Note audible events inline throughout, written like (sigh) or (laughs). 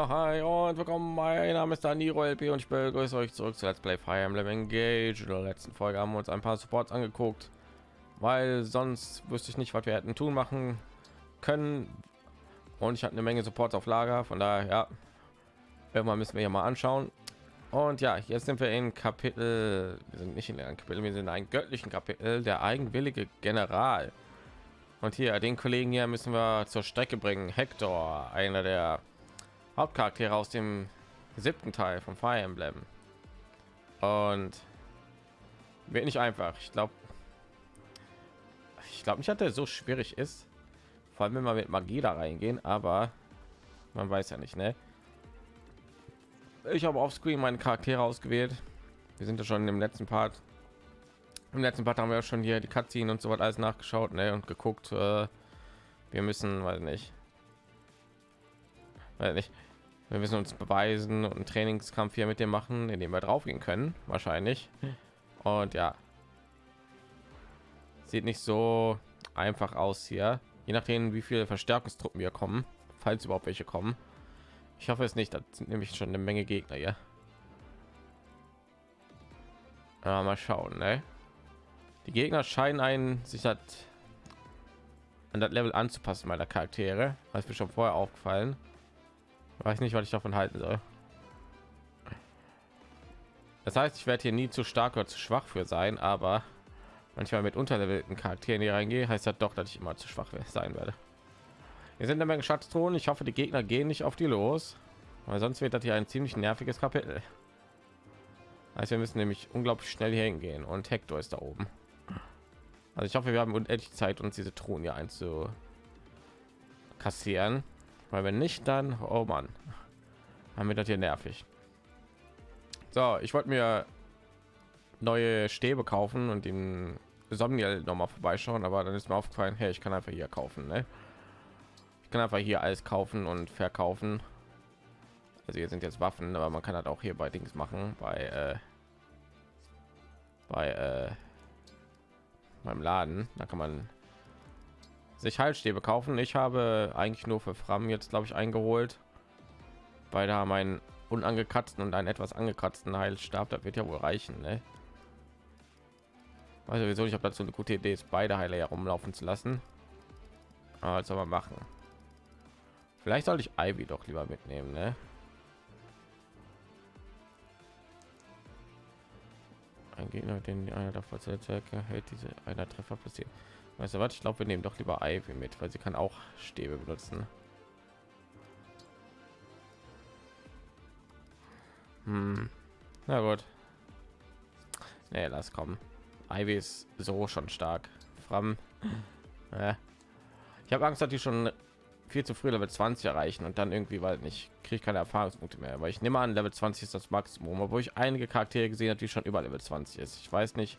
Ja, hi und willkommen. Mein Name ist Daniro LP und ich begrüße euch zurück zu Let's Play Fire Emblem Engage. In der letzten Folge haben wir uns ein paar Supports angeguckt, weil sonst wüsste ich nicht, was wir hätten tun machen können. Und ich hatte eine Menge Supports auf Lager, von daher, ja, irgendwann müssen wir hier mal anschauen. Und ja, jetzt sind wir in Kapitel, wir sind nicht in einem Kapitel, wir sind in einem göttlichen Kapitel, der eigenwillige General. Und hier, den Kollegen hier müssen wir zur Strecke bringen. Hector, einer der Hauptcharaktere aus dem siebten Teil von Fire Emblem. Und wird nicht einfach. Ich glaube, ich glaube nicht, dass er so schwierig ist. Vor allem, wenn wir mit Magie da reingehen, aber man weiß ja nicht, ne? Ich habe auf Screen meine Charaktere ausgewählt. Wir sind ja schon im letzten Part. Im letzten Part haben wir schon hier die Cutscene und so was alles nachgeschaut, ne? Und geguckt. Äh, wir müssen, weil nicht, weil nicht wir müssen uns beweisen und einen Trainingskampf hier mit dem machen, in dem wir drauf gehen können, wahrscheinlich. Und ja, sieht nicht so einfach aus hier, je nachdem, wie viele Verstärkungstruppen wir kommen, falls überhaupt welche kommen. Ich hoffe es nicht, das sind nämlich schon eine Menge Gegner hier. Aber mal schauen, ne? Die Gegner scheinen einen sich hat an das Level anzupassen meiner Charaktere, was mir schon vorher aufgefallen weiß nicht was ich davon halten soll. Das heißt ich werde hier nie zu stark oder zu schwach für sein aber manchmal mit unterlevelten charakteren hier reingehe heißt das doch dass ich immer zu schwach sein werde. Wir sind eine menge schatzton ich hoffe die gegner gehen nicht auf die los weil sonst wird das hier ein ziemlich nerviges kapitel. Also wir müssen nämlich unglaublich schnell hier hingehen und hector ist da oben. Also ich hoffe wir haben unendlich zeit uns diese truhen hier einzu kassieren weil wenn nicht dann oh man haben wir das hier nervig. So ich wollte mir neue stäbe kaufen und den Somniel noch mal vorbeischauen aber dann ist mir aufgefallen hey ich kann einfach hier kaufen ne? ich kann einfach hier alles kaufen und verkaufen. Also hier sind jetzt waffen aber man kann halt auch hier bei dings machen bei äh, bei äh, beim laden. Da kann man sich Halsstäbe kaufen. Ich habe eigentlich nur für Fram jetzt glaube ich eingeholt. Beide haben einen unangekratzten und einen etwas angekratzten Heilstab. Das wird ja wohl reichen. Ne? Also wieso ich habe dazu eine gute Idee ist, beide Heiler herumlaufen zu lassen. Aber soll man machen. Vielleicht sollte ich Ivy doch lieber mitnehmen. Ne? Ein Gegner, den einer der Vollzeitzwecke hält, diese einer Treffer passiert. Weißt du was? Ich glaube, wir nehmen doch lieber Ivy mit, weil sie kann auch Stäbe benutzen. Hm. Na gut. Nee, lass kommen. Ivy ist so schon stark. Fram. (laughs) Ja. Ich habe Angst, dass die schon viel zu früh Level 20 erreichen und dann irgendwie, weil nicht kriege ich keine Erfahrungspunkte mehr. Weil ich nehme an, Level 20 ist das Maximum, obwohl ich einige Charaktere gesehen habe, die schon über Level 20 ist. Ich weiß nicht,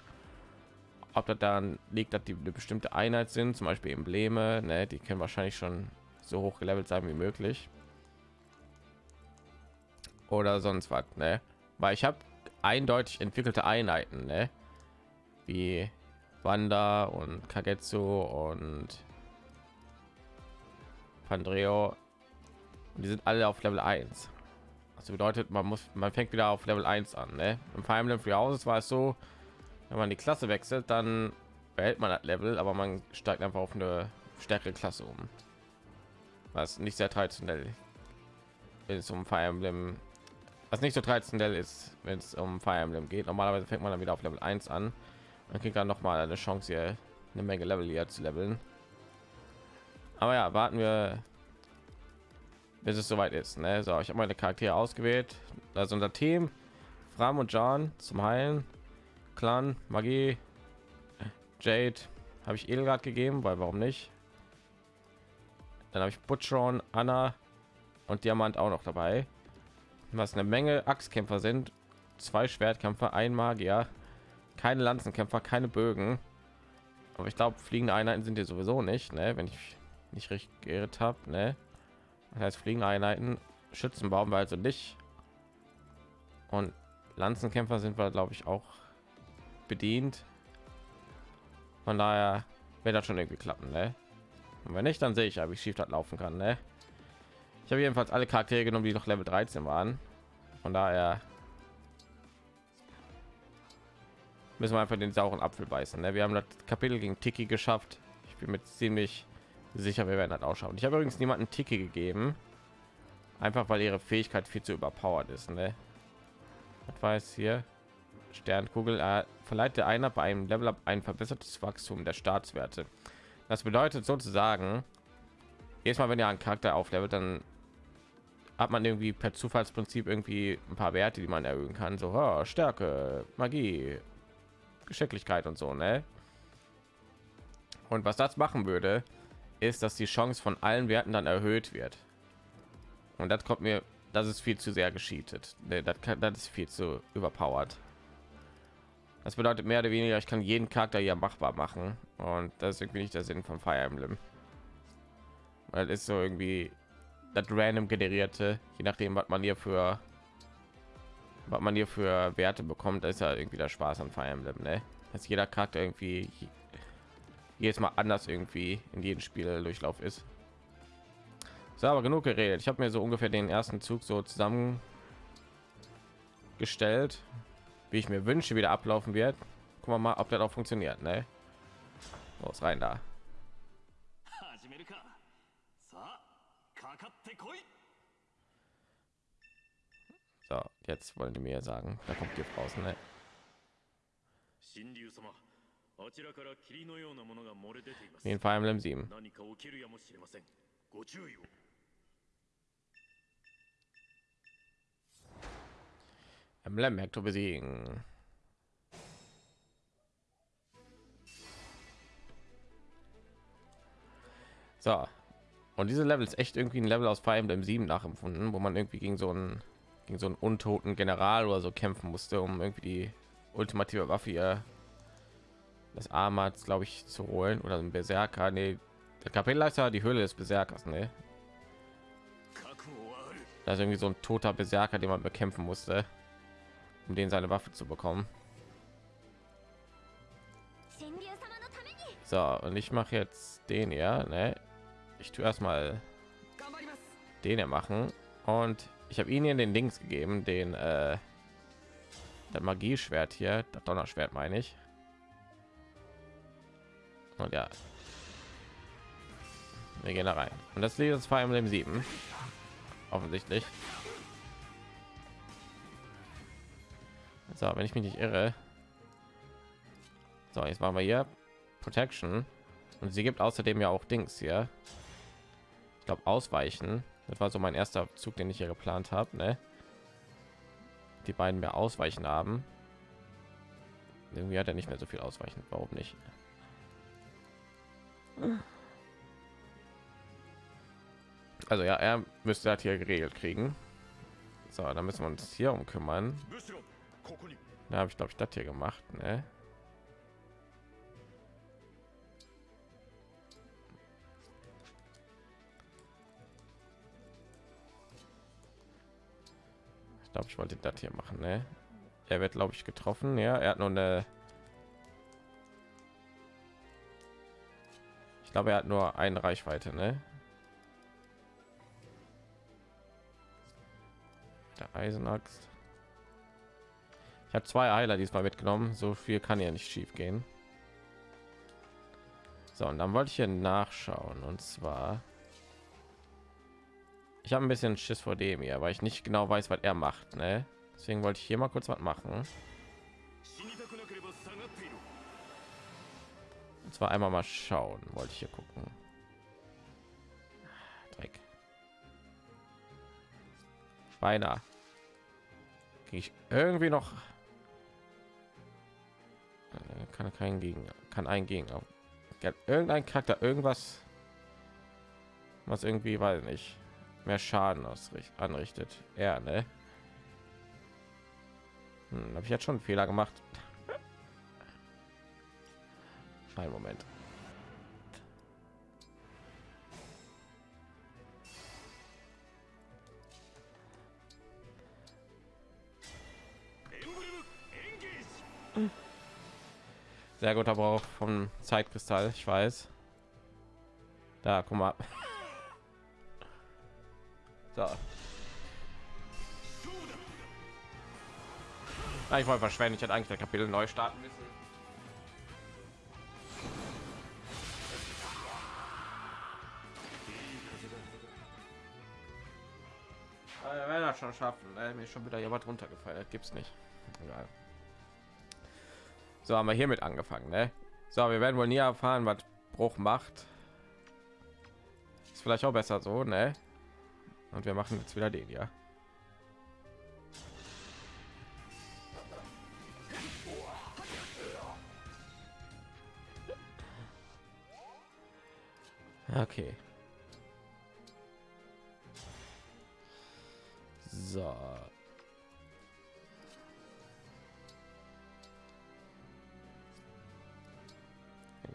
ob das dann liegt, dass die eine bestimmte Einheit sind, zum Beispiel Embleme, ne, die können wahrscheinlich schon so hoch gelevelt sein wie möglich oder sonst was, ne? Weil ich habe eindeutig entwickelte Einheiten, ne? wie Wanda und Kagetsu und Pandreo. Und die sind alle auf Level 1. Also bedeutet, man muss, man fängt wieder auf Level 1 an. Ne? Im Fire Emblem Free Houses war es so, wenn man die Klasse wechselt, dann behält man das Level, aber man steigt einfach auf eine stärkere Klasse um. Was nicht sehr traditionell ist um Fire Emblem. Was nicht so traditionell ist, wenn es um Fire Emblem geht. Normalerweise fängt man dann wieder auf Level 1 an. Man kriegt dann noch mal eine Chance hier eine Menge Level hier zu leveln. Aber ja, warten wir bis es soweit ist. Ne? So, ich habe meine Charaktere ausgewählt. Also unser Team, Fram und John zum Heilen. Clan, Magie, Jade habe ich Edelgard gegeben, weil warum nicht? Dann habe ich Butchron, Anna und Diamant auch noch dabei. Was eine Menge Axtkämpfer sind, zwei Schwertkämpfer, ein Magier, keine Lanzenkämpfer, keine Bögen. Aber ich glaube, fliegende Einheiten sind hier sowieso nicht, ne? wenn ich nicht richtig geirrt habe. Ne? Das heißt, fliegende Einheiten, Schützenbaum war also nicht. Und Lanzenkämpfer sind wir, glaube ich, auch bedient. Von daher wird das schon irgendwie klappen, ne? Und wenn nicht, dann sehe ich ja, wie schief das laufen kann, ne? Ich habe jedenfalls alle Charaktere genommen, die noch Level 13 waren. Von daher müssen wir einfach den sauren Apfel beißen. Ne? Wir haben das Kapitel gegen Tiki geschafft. Ich bin mir ziemlich sicher, wir werden das ausschauen. Ich habe übrigens niemanden Tiki gegeben, einfach weil ihre Fähigkeit viel zu überpowered ist. Ne? Was es hier? Sternkugel äh, verleiht der einer bei einem Level Up ein verbessertes Wachstum der Staatswerte. Das bedeutet sozusagen, jedes Mal, wenn ihr einen Charakter auflevelt, dann hat man irgendwie per Zufallsprinzip irgendwie ein paar Werte, die man erhöhen kann. So oh, Stärke, Magie, Geschicklichkeit und so, ne? Und was das machen würde, ist, dass die Chance von allen Werten dann erhöht wird. Und das kommt mir, das ist viel zu sehr gescheatet. Ne, das, kann, das ist viel zu überpowered. Das bedeutet mehr oder weniger, ich kann jeden Charakter hier machbar machen. Und das ist irgendwie nicht der Sinn von Fire Emblem. Weil ist so irgendwie das random generierte, je nachdem, was man hier für was man hier für Werte bekommt, ist ja irgendwie der Spaß an Fire Emblem, ne? Dass jeder Charakter irgendwie jedes Mal anders irgendwie in jedem Spiel Durchlauf ist. So, aber genug geredet. Ich habe mir so ungefähr den ersten Zug so zusammen gestellt, wie ich mir wünsche, wieder ablaufen wird. Gucken wir mal, ob das auch funktioniert, ne? Los rein da. So, jetzt wollen die mir sagen, da kommt Gift raus, ne? あちらから霧のようなものが漏れ出ています。In Fire Emblem 7. 何か起きるやもしれません。ご注意を。 Emblem Hector besiegen. So. Und diese Level ist echt irgendwie ein Level aus Fire Emblem 7 nachempfunden, wo man irgendwie gegen so einen gegen so einen untoten General oder so kämpfen musste, um irgendwie die ultimative Waffe hier das Armats, glaube ich, zu holen oder ein Berserker. Nee, der Kapitelleiter, die Höhle des Berserkers, ne? Da ist irgendwie so ein toter Berserker, den man bekämpfen musste, um den seine Waffe zu bekommen. So, und ich mache jetzt den ja, ne? Ich tue erstmal den ja machen und ich habe ihnen den Links gegeben, den äh, der Magieschwert hier, das Donnerschwert meine ich. Und ja, wir gehen da rein. Und das liegt uns Fire Emblem 7. Offensichtlich. So, wenn ich mich nicht irre. So, jetzt machen wir hier Protection. Und sie gibt außerdem ja auch Dings hier. Ich glaube, ausweichen. Das war so mein erster Zug, den ich hier geplant habe. Ne? Die beiden mehr ausweichen haben. Irgendwie hat er nicht mehr so viel ausweichen. Warum nicht? Also ja, er müsste das hier geregelt kriegen. So, dann müssen wir uns hier um kümmern. Da habe ich glaube ich das hier gemacht. Ne? Ich glaube, ich wollte das hier machen. Ne? Er wird glaube ich getroffen. Ja, er hat nur eine Ich glaube, er hat nur eine Reichweite, ne? Der Eisenaxt. Ich habe zwei Heiler diesmal mitgenommen. So viel kann ja nicht schief gehen. So, und dann wollte ich hier nachschauen. Und zwar... Ich habe ein bisschen Schiss vor dem hier, weil ich nicht genau weiß, was er macht. Ne? Deswegen wollte ich hier mal kurz was machen. Und zwar einmal mal schauen, wollte ich hier gucken. Dreck. Beinahe. ich irgendwie noch kann kein gegen kann ein gegen irgendein Charakter irgendwas was irgendwie weiß nicht mehr Schaden ausrichtet anrichtet. Er ne? Hm, habe ich jetzt schon einen Fehler gemacht? Ein Moment. Sehr guter Brauch vom Zeitkristall, ich weiß. Da, guck mal. (laughs) So. Ah, ich wollte verschwenden. Ich hätte eigentlich das Kapitel neu starten müssen. Ah, Wir werden das schon schaffen. Äh, mir ist schon wieder jemand runtergefallen. Das gibt's nicht. Egal. So haben wir hiermit angefangen. Ne? So, wir werden wohl nie erfahren, was Bruch macht. Ist vielleicht auch besser so, ne? Und wir machen jetzt wieder den, ja. Okay. So.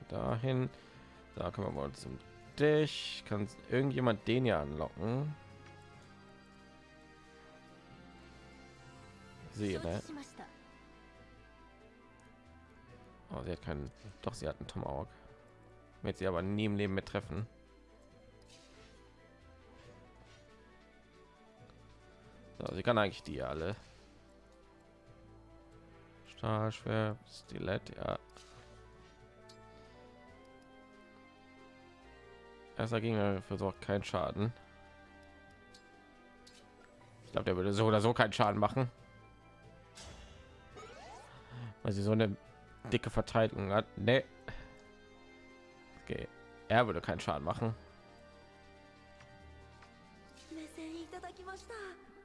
dahin. Da können wir mal zum Dich. Kann irgendjemand den ja anlocken? Sie, ne? Oh, sie hat keinen. Doch, sie hat einen Tomahawk. mit sie aber nie im Leben mit treffen. So, sie kann eigentlich die alle. Stahlschwer, Stilett, ja. erster Gegner versorgt keinen Schaden. Ich glaube, der würde so oder so keinen Schaden machen, weil sie so eine dicke Verteidigung hat. Nee. Okay. Er würde keinen Schaden machen.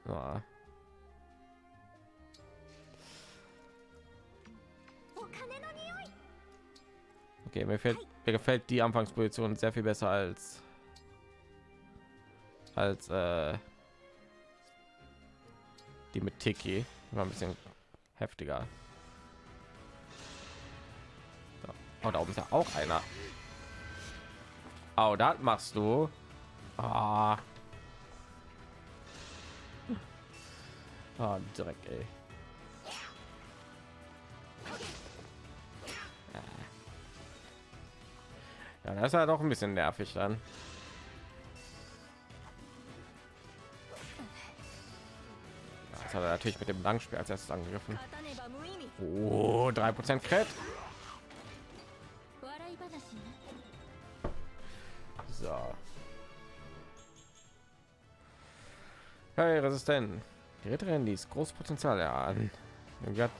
Ja. Okay, mir fehlt mir gefällt die Anfangsposition sehr viel besser als als äh, die mit Tiki. War ein bisschen heftiger. So. Oh, da oben ist ja auch einer. Oh, das machst du. Ah. Ah, Dreck, ey. Ja, das ist ja doch ein bisschen nervig dann. Das hat er natürlich mit dem Langspiel als erstes angegriffen. Oh, 3% Crit. So. Hey, resistent. Die Ritterin ließ großes Potenzial erahnen. Irgendwie hat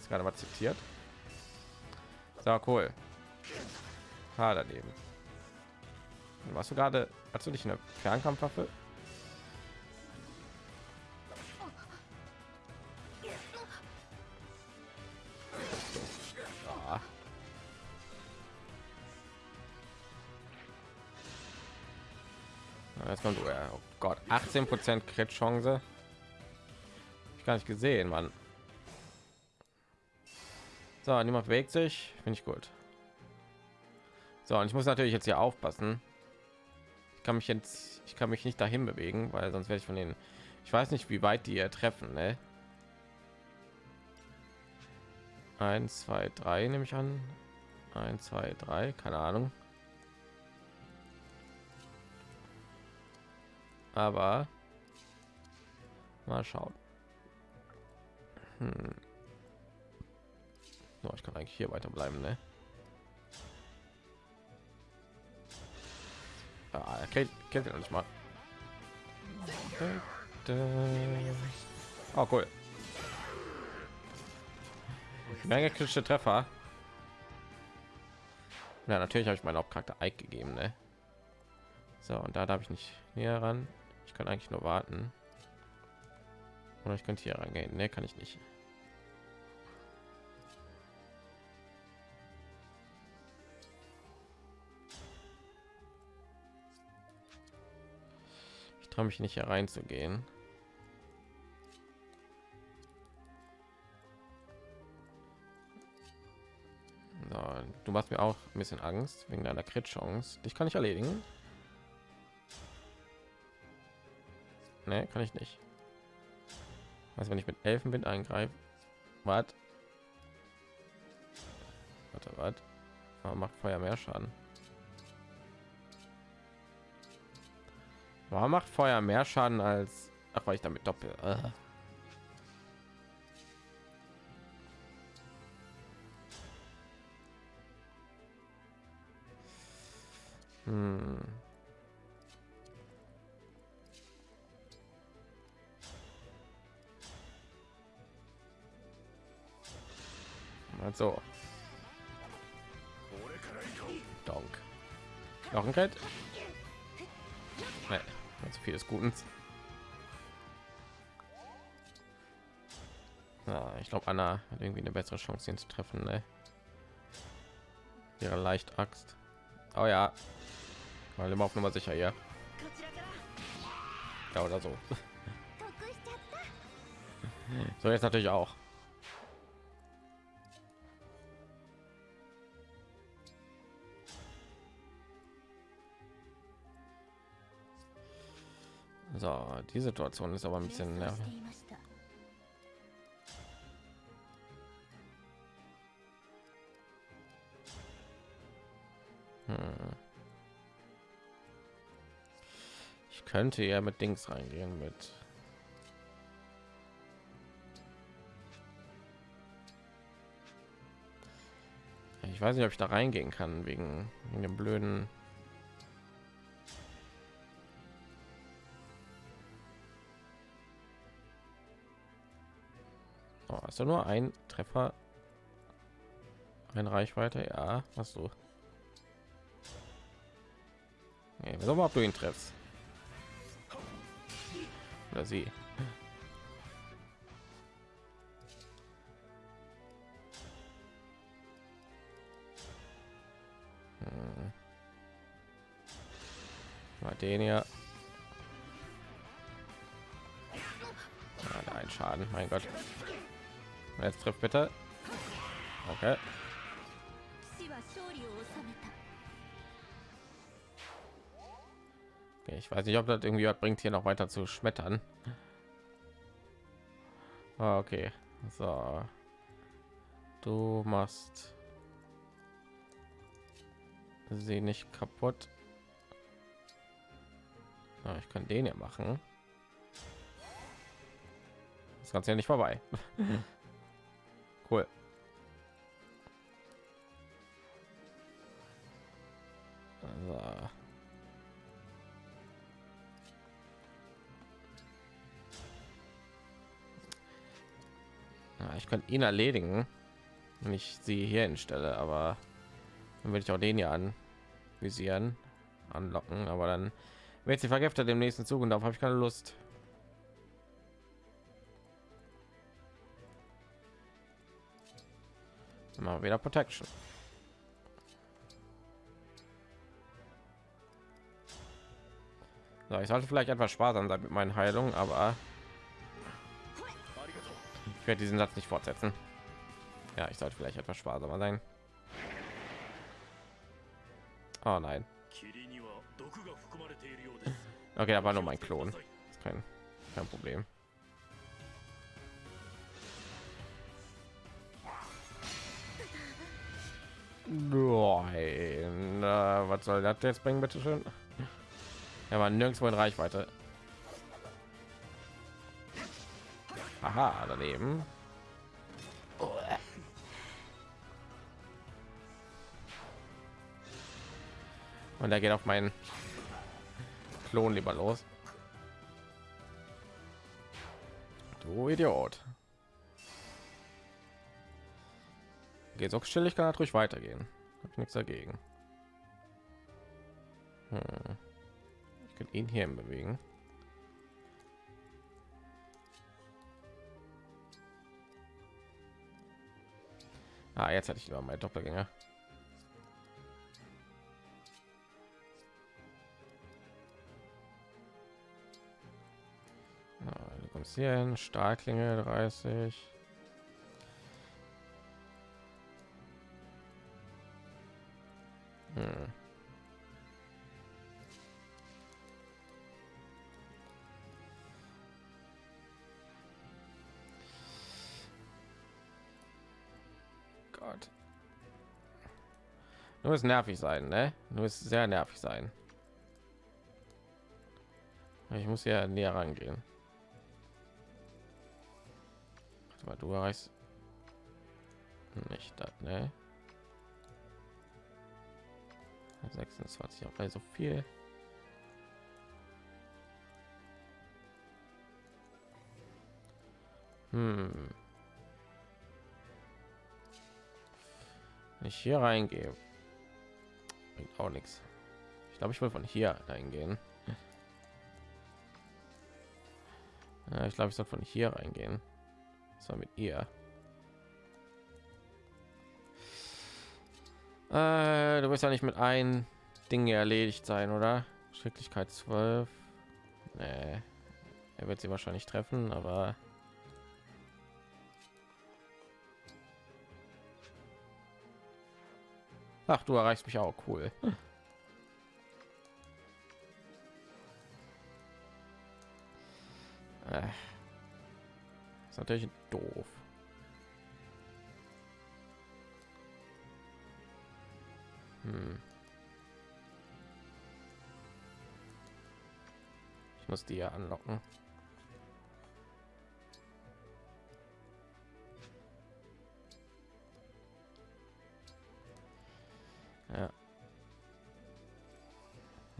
es gerade mal zitiert. So cool. Ha, daneben. Warst du gerade, hast du nicht eine Fernkampfwaffe? Ah. Jetzt kommt, oh Gott, 18 Prozent Crit Chance. Ich gar nicht gesehen, Mann. So, niemand bewegt sich, finde ich gut. So, und ich muss natürlich jetzt hier aufpassen. Ich kann mich jetzt, ich kann mich nicht dahin bewegen, weil sonst werde ich von denen. Ich weiß nicht, wie weit die hier treffen, ne? Eins, zwei, drei nehme ich an. Eins, zwei, drei, keine Ahnung. Aber mal schauen. Hm. So, ich kann eigentlich hier weiter bleiben, ne? Ah, er kennt, kennt er noch nicht mal. Oh, cool. Menge kritische Treffer. Ja, natürlich habe ich meinen Hauptcharakter Ike gegeben, ne? So, und da darf ich nicht näher ran. Ich kann eigentlich nur warten. Oder ich könnte hier rangehen. Ne, kann ich nicht. Traue mich nicht hier reinzugehen. So, du machst mir auch ein bisschen Angst wegen deiner Crit-Chance. Dich kann ich erledigen. Ne, kann ich nicht. Was, wenn ich mit Elfenwind eingreife? Was? Warte, was? Warum macht Feuer mehr Schaden? Warum macht Feuer mehr Schaden als ach, weil ich damit doppel. Äh. Hm. Also. Donk. Noch ein Kett? Nee, also vieles Guten. Ja, ich glaube, Anna hat irgendwie eine bessere Chance, ihn zu treffen. Ne? Ihre leicht Axt. Oh ja, weil immer auf Nummer sicher, ja. Ja oder so. (laughs) so jetzt natürlich auch. So, die Situation ist aber ein bisschen nervig. Hm. Ich könnte ja mit Dings reingehen mit Ich weiß nicht, ob ich da reingehen kann wegen dem blöden Oh, hast du nur ein Treffer? Ein Reichweite? Ja, hast du. Nee, wir mal, ob du ihn triffst. Oder sie. Hm. Den hier. Ja, der ein Schaden, mein Gott. Jetzt trifft bitte. Okay. okay. Ich weiß nicht, ob das irgendwie bringt, hier noch weiter zu schmettern. Ah, okay, so. Du machst sie nicht kaputt. Ja, ich kann den ja machen. Das Ganze ja nicht vorbei. (laughs) cool. So. Ja, ich könnte ihn erledigen, wenn ich sie hier hinstelle, aber dann würde ich auch den hier anvisieren, anlocken, aber dann wird sie vergiftet im nächsten Zug und darauf habe ich keine Lust. Mal wieder Protection. So, ich sollte vielleicht etwas sparsam sein mit meinen Heilungen, aber ich werde diesen Satz nicht fortsetzen. Ja, ich sollte vielleicht etwas sparsamer sein. Oh nein. Okay, aber nur mein Klon. Kein, kein Problem. Nein, äh, was soll das jetzt bringen, bitte schön? Er war nirgendwo in Reichweite. Aha, daneben. Und er geht auf meinen Klon lieber los. Du Idiot. Geht so still, ich kann natürlich weitergehen. Hab ich nichts dagegen. Hm. Ich kann ihn hier bewegen. Ah, jetzt hätte ich lieber mein Doppelgänger. Ah, du kommst Stahlklinge 30. Nur nervig sein, ne? Nur ist sehr nervig sein. Ich muss ja näher rangehen. Mal, du erreichst nicht das, ne? 26 auch so viel. Hm. Wenn ich hier reingehe, bringt auch nichts. Ich glaube, ich will von hier reingehen. Ja, ich glaube, ich soll von hier reingehen. So mit ihr. Äh, du wirst ja nicht mit ein Ding erledigt sein, oder? Schrecklichkeit 12. Nee. Er wird sie wahrscheinlich treffen, aber Ach, du erreichst mich auch cool. Äh. Ist natürlich doof. Hm. Ich muss die ja anlocken.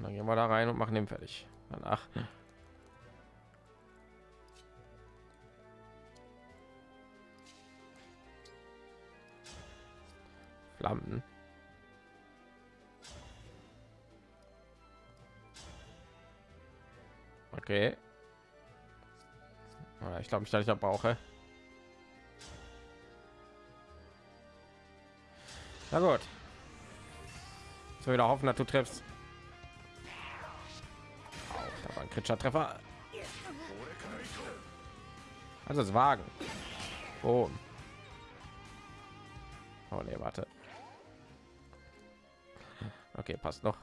Und dann gehen wir da rein und machen den fertig. Danach. Flammen. Okay. Ich glaube, ich, dass ich da brauche. Na gut. So wieder hoffen, dass du triffst. Kritischer Treffer. Also es wagen. Oh. Oh nee, warte. Okay, passt noch.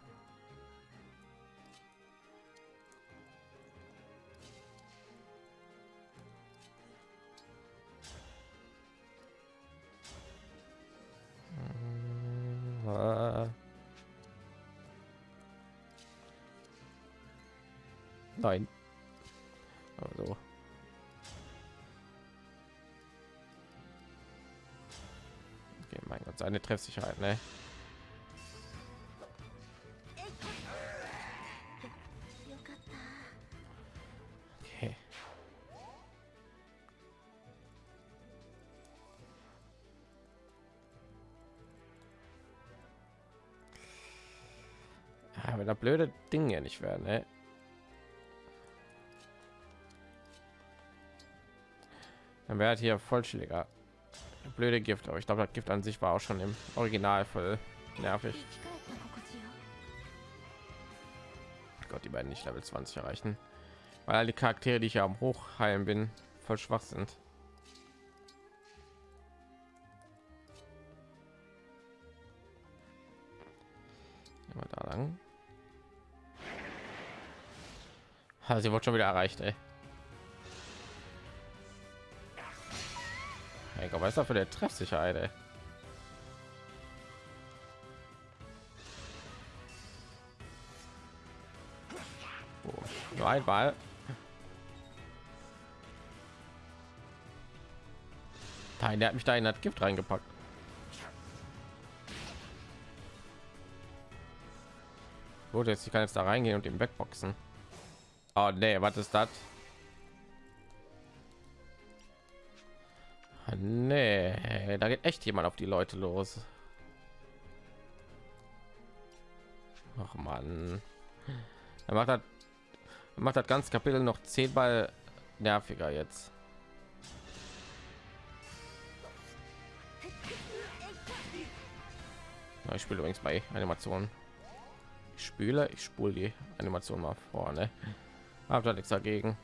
eine Treffsicherheit, ne? Okay. Ah, wenn da blöde Dinge ja nicht werden, ne? Dann wäre halt hier Vollschläger blöde Gift, aber ich glaube, das Gift an sich war auch schon im Original voll nervig. Oh Gott, die beiden nicht Level 20 erreichen, weil alle Charaktere, die ich am Hochheim bin, voll schwach sind. Da lang. Ha, sie wurde schon wieder erreicht, ey. Hey, was ist da für der Treffsicherheit, ey? Oh, nur einmal. Nein, der hat mich da in das Gift reingepackt. Gut, jetzt ich kann jetzt da reingehen und den wegboxen. Oh nee, was ist das? Nee, da geht echt jemand auf die Leute los. Ach man, er macht das, macht das ganze Kapitel noch zehnmal nerviger jetzt. Ich spiele übrigens bei Animationen. Ich spüle, ich spule die Animation mal vorne. Hab da nichts dagegen.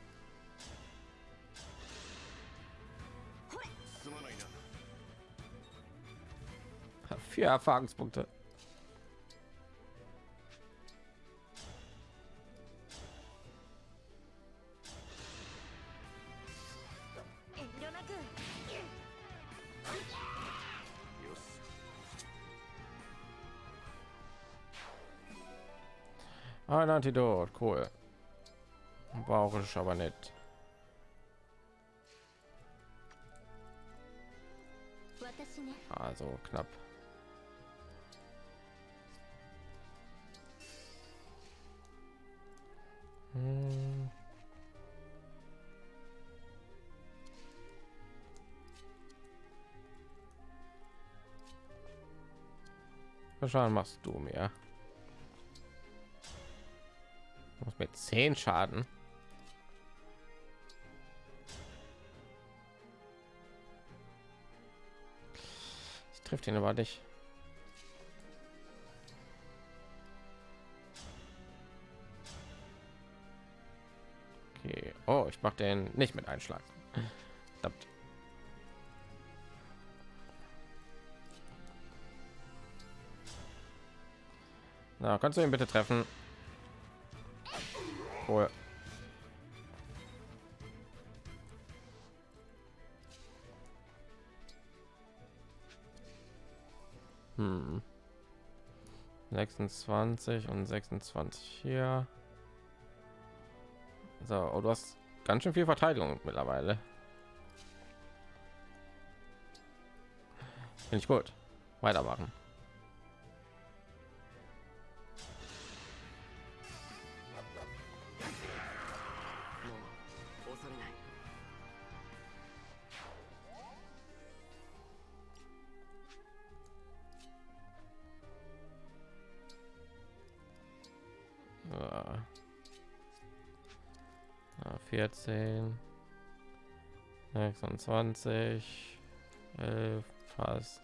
Vier Erfahrungspunkte. Ein Antidot, cool. Brauche ich aber nicht. Also knapp. Schaden machst du mir? Machst mit 10 Schaden. Ich trifft ihn aber nicht. Okay. Oh, ich mache den nicht mit Einschlag. Na, kannst du ihn bitte treffen? Cool. Hm. 26 und 26 hier. So, oh, du hast ganz schön viel Verteidigung mittlerweile. Finde ich gut. Weitermachen. 14, 26, 11, fast.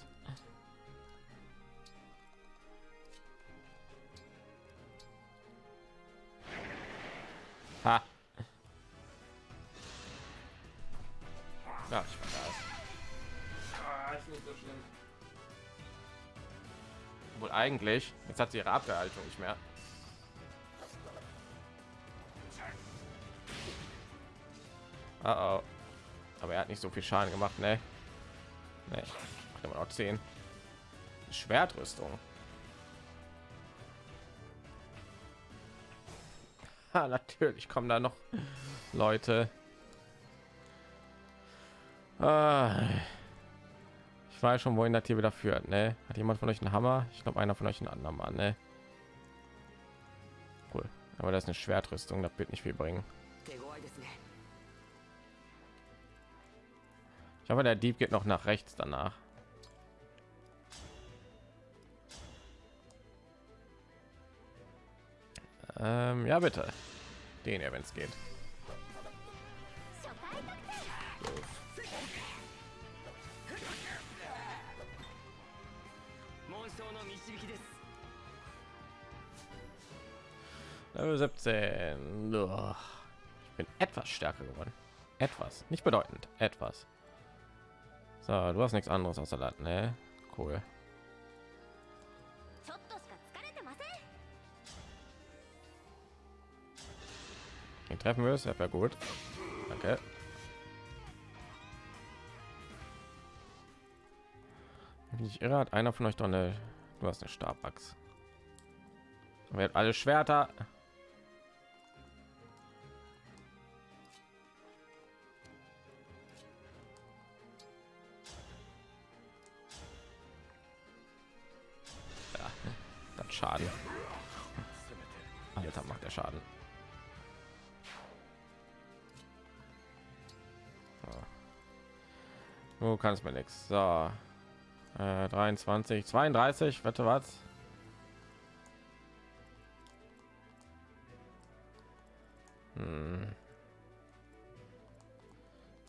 Ha. Ja, ich war da. Ah, ist nicht so schlimm. Wohl eigentlich, jetzt hat sie ihre Abwehrhaltung nicht mehr. Nicht so viel Schaden gemacht, ne? Ne, immer noch 10. Schwertrüstung. (laughs) Ha, natürlich kommen da noch Leute. Ah, ich weiß schon, wohin das hier wieder führt, ne? Hat jemand von euch einen Hammer? Ich glaube, einer von euch einen anderen Mann, ne? Cool. Aber das ist eine Schwertrüstung, das wird nicht viel bringen. Ich hoffe, der Dieb geht noch nach rechts danach. Ähm, ja, bitte. Den ja, wenn es geht. Level 17. Ich bin etwas stärker geworden. Etwas. Nicht bedeutend. Etwas. So, du hast nichts anderes außer Salat, ne? Cool. Den treffen wir es, ja gut. Danke. Wenn ich irre, hat einer von euch doch eine. Du hast eine Stabachs. Wird alle Schwerter. Schaden. Alter, macht der Schaden. Du kannst mir nichts. So. Äh, 23, 32, wette was? Hm.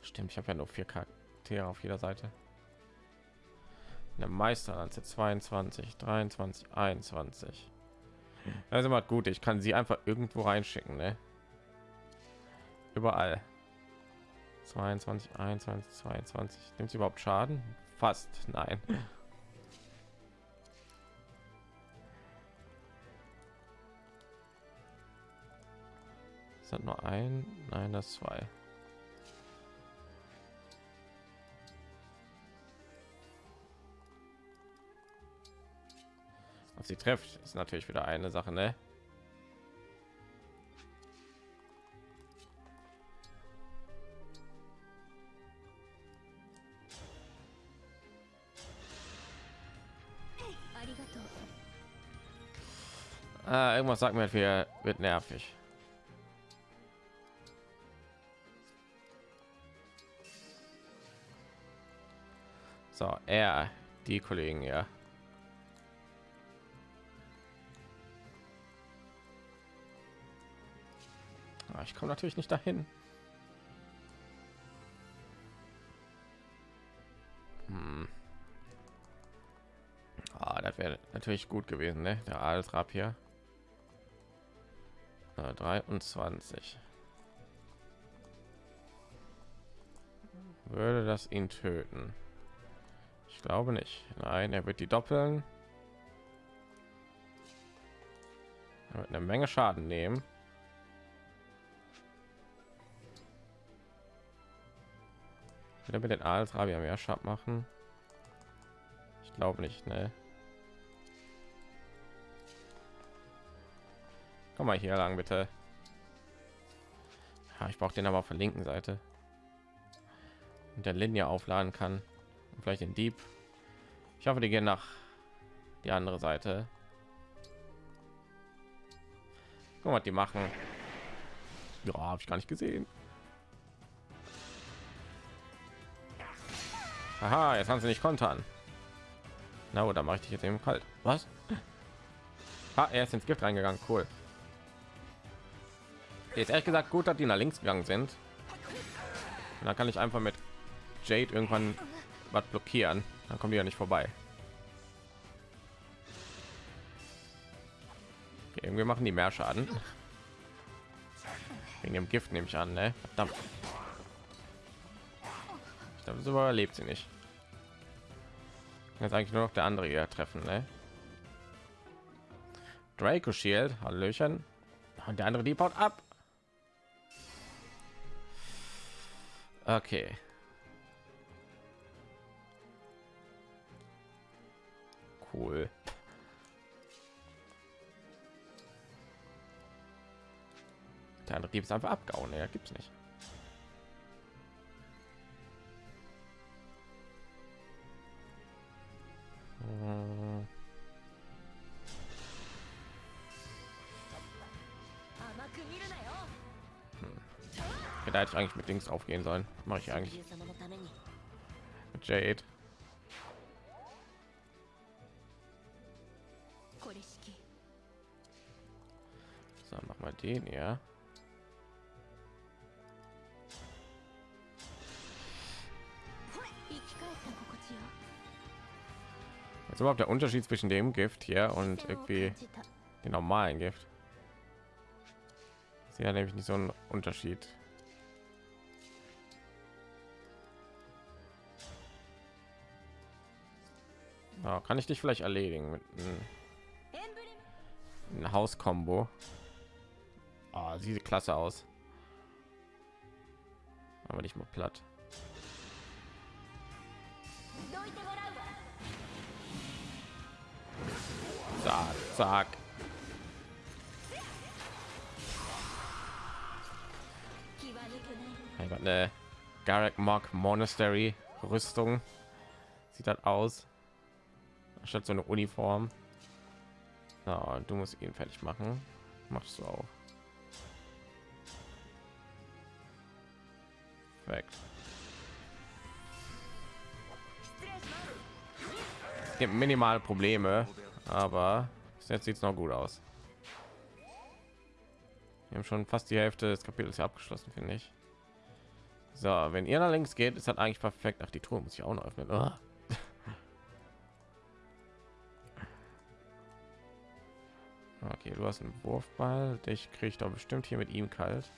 Stimmt, ich habe ja nur vier Charaktere auf jeder Seite. Eine Meisterlanze 22, 23, 21. Also mal gut, ich kann sie einfach irgendwo reinschicken, ne? Überall. 22, 21, 22. Nimmt sie überhaupt Schaden? Fast, nein. Es hat nur ein, nein, das zwei. ob sie trifft. Ist natürlich wieder eine sache ne? Ah, irgendwas sagt mir wir wird nervig. So er die kollegen ja. Ich komme natürlich nicht dahin. Hm. Ah, das wäre natürlich gut gewesen, ne? Der Adelsrab hier. Äh, 23. Würde das ihn töten? Ich glaube nicht. Nein, er wird die doppeln. Er wird eine Menge Schaden nehmen. Wieder mit den Adelsrabier mehr Schaden machen? Ich glaube nicht, ne? Komm mal hier lang, bitte. Ja, ich brauche den aber auf der linken Seite. Und der Linie aufladen kann. Und vielleicht den Dieb. Ich hoffe, die gehen nach die andere Seite. Guck mal, die machen. Ja, habe ich gar nicht gesehen. Aha, jetzt haben sie nicht kontern. Na, oder mache ich dich jetzt eben kalt? Was? Ah, er ist ins Gift reingegangen. Cool. Jetzt ehrlich gesagt gut, dass die nach links gegangen sind. Und dann kann ich einfach mit Jade irgendwann was blockieren. Dann kommen die ja nicht vorbei. Irgendwie machen die mehr Schaden. Wegen dem Gift nehme ich an, ne? Verdammt. Ich glaube, so überlebt sie nicht. Jetzt eigentlich nur noch der andere hier treffen, ne? Draco Shield, Hallöchen. Und der andere die baut ab. Okay. Cool. Der andere Dieb ist einfach abgehauen. Ja, gibt's nicht. Da hätte ich eigentlich mit Dings aufgehen sollen. Mache ich eigentlich mit Jade. So, mach mal den, ja. Jetzt überhaupt der Unterschied zwischen dem Gift hier und irgendwie den normalen Gift. Sie ja halt nämlich nicht so ein Unterschied. Ja, kann ich dich vielleicht erledigen mit einem Haus-Kombo? Oh, sieht klasse aus. Aber nicht mal platt. Zack, zack. Mein Gott, ne. Garrick Mark Monastery Rüstung. Sieht das aus. Statt so eine Uniform. Na, du musst ihn fertig machen. Machst du auch. Weg. Es gibt minimal Probleme aber jetzt sieht es noch gut aus. Wir haben schon fast die Hälfte des Kapitels abgeschlossen, finde ich. So, wenn ihr nach links geht, ist das eigentlich perfekt. Ach, die Truhe muss ich auch noch öffnen. Ah. (laughs) Okay, du hast einen Wurfball. Dich kriege ich doch bestimmt hier mit ihm kalt.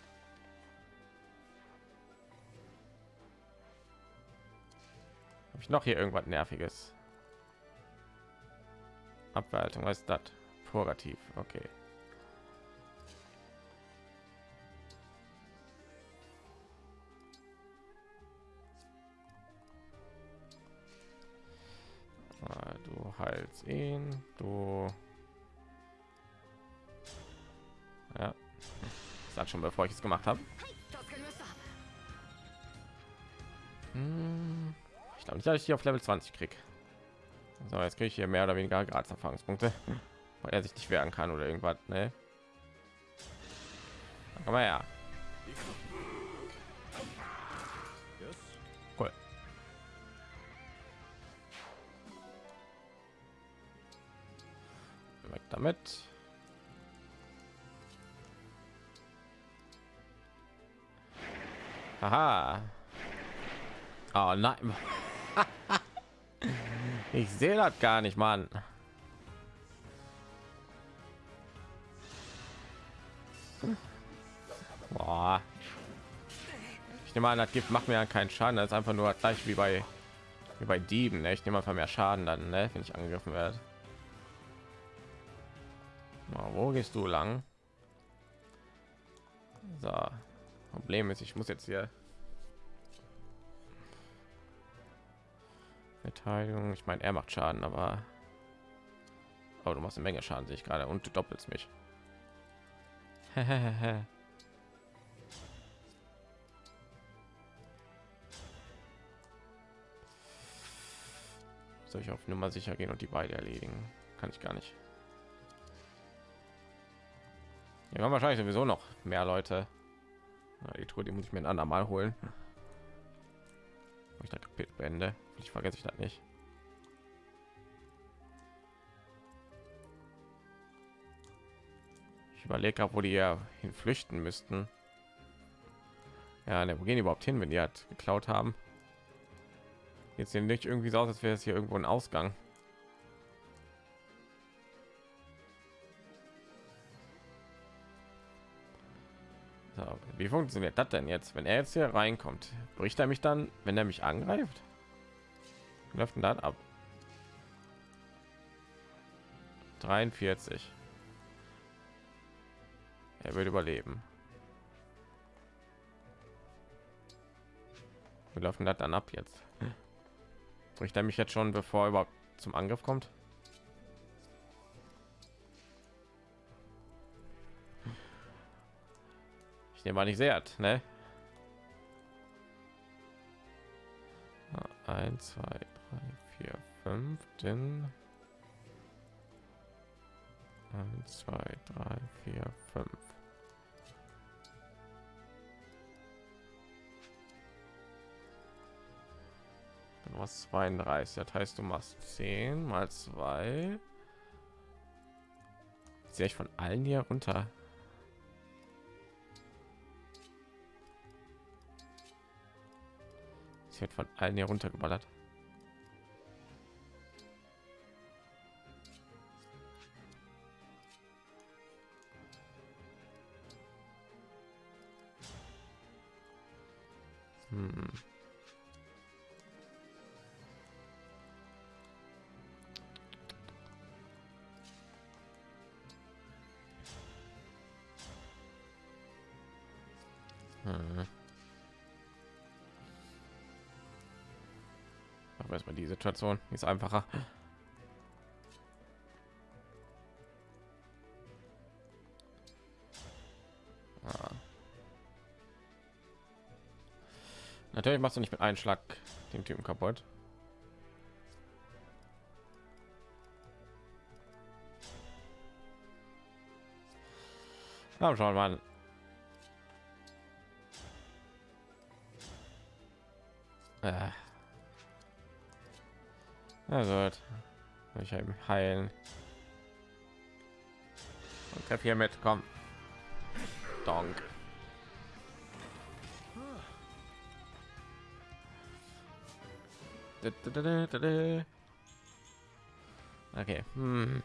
Habe ich noch hier irgendwas Nerviges? Abwertung, was ist das? Purgativ, okay. Ah, du heilst ihn, du... Ja, das hat schon, bevor ich es gemacht habe. Hm, ich glaube nicht, dass ich hier auf Level 20 krieg. So, jetzt kriege ich hier mehr oder weniger gratis Erfahrungspunkte. (laughs) weil er sich nicht wehren kann oder irgendwas ne mal her cool weg damit Aha. Oh nein. (laughs) ich sehe das gar nicht, Mann. Boah. Ich nehme an, das Gift macht mir ja keinen Schaden. Das ist einfach nur gleich wie bei wie bei Dieben. Ne? Ich nehme einfach mehr Schaden dann, ne? wenn ich angegriffen werde. Na, wo gehst du lang? So. Problem ist, ich muss jetzt hier Verteidigung. Ich meine, er macht Schaden, aber oh, du machst eine Menge Schaden, sehe ich gerade, und du doppelst mich. (laughs) Soll ich auf Nummer sicher gehen und die beide erledigen? Kann ich gar nicht. Ja, haben wahrscheinlich sowieso noch mehr Leute. Na, die Tour, die muss ich mir ein andermal holen. Ich da Kapitel beende. Ich vergesse ich das nicht. Ich überlege, wo die ja hin flüchten müssten. Ja, ne, wo gehen die überhaupt hin, wenn die hat geklaut haben? Jetzt sehen nicht irgendwie so aus, als wäre es hier irgendwo ein Ausgang. So, wie funktioniert das denn jetzt, wenn er jetzt hier reinkommt? Bricht er mich dann, wenn er mich angreift? Läuft dann ab? 43. Er würde überleben. Wir laufen dann ab jetzt. Bricht er mich jetzt schon, bevor er überhaupt zum Angriff kommt? Ich nehme mal nicht sehr, ne? Eins, zwei, drei, vier, fünf, denn eins, zwei, drei, vier, fünf. Du machst 32, das heißt, du machst 10 mal 2. Sehe ich von allen hier runter. Sie wird von allen hier runtergeballert. Hm. Hm. Aber erstmal die Situation die ist einfacher. Natürlich machst du nicht mit einem Schlag den Typen kaputt. Ja, schauen wir mal. Äh. Na gut. Ich eben heilen. Und treff hier mit, komm. Donk. Okay. Hm.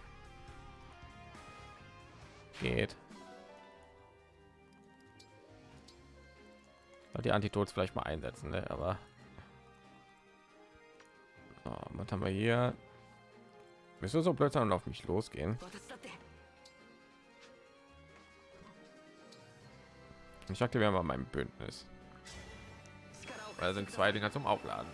Geht. Die Antitots vielleicht mal einsetzen, ne? aber so, was haben wir hier? Bist du so plötzlich auf mich losgehen? Ich aktiviere mal mein Bündnis. Da sind zwei Dinger zum Aufladen.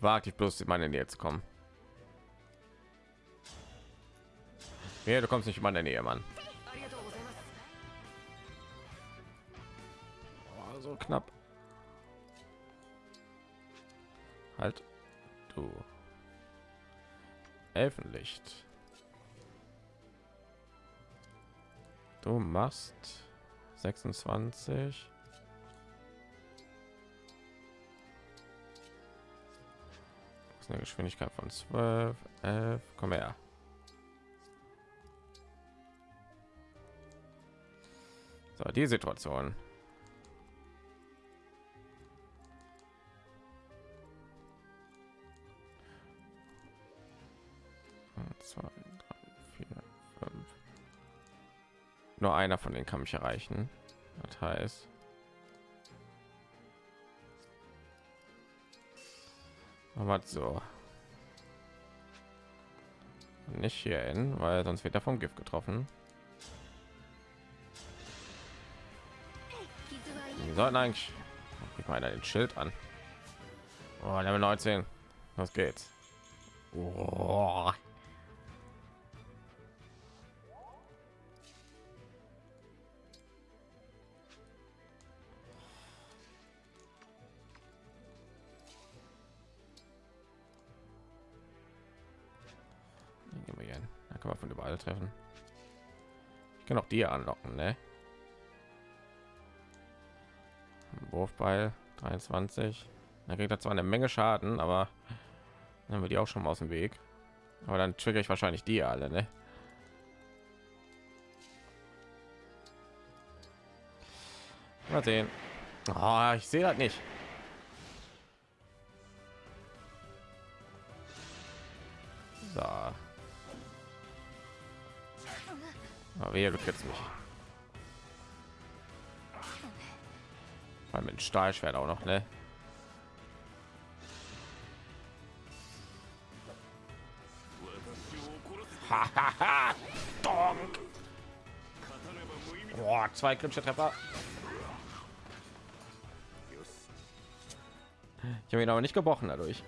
Warte ich bloß in meine Nähe zu kommen. Nee, du kommst nicht in meine Nähe, Mann. Oh, so knapp. Halt. Du. Elfenlicht. Du machst 26. eine Geschwindigkeit von 12, 11. Komm her. So, die Situation. Nur einer von denen kann mich erreichen. Das heißt, aber so. Nicht hier hin weil sonst wird er vom gift getroffen. Wir sollten eigentlich ich meine den schild an. Oh, level 19 was geht's. Oh. Kann man von überall treffen. Ich kann auch die anlocken, ne? Wurfball 23. Da kriegt er zwar eine Menge Schaden, aber dann haben wir die auch schon mal aus dem Weg. Aber dann trigger ich wahrscheinlich die alle, ne? Mal sehen. Oh, ich sehe das nicht. Aber wehe, du kennst mich. Weil mit Stahlschwert auch noch, ne? Boah, zwei kritische Treffer. Ich habe ihn aber nicht gebrochen dadurch.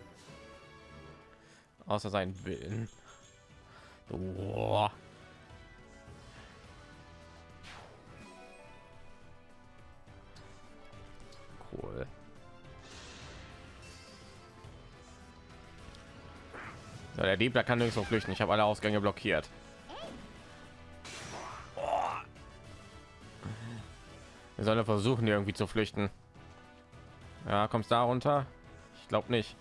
Außer seinen Willen. Boah. So, der Dieb, der kann nirgendwo flüchten. Ich habe alle Ausgänge blockiert. Wir sollen versuchen, irgendwie zu flüchten. Ja, kommst da runter? Ich glaube nicht.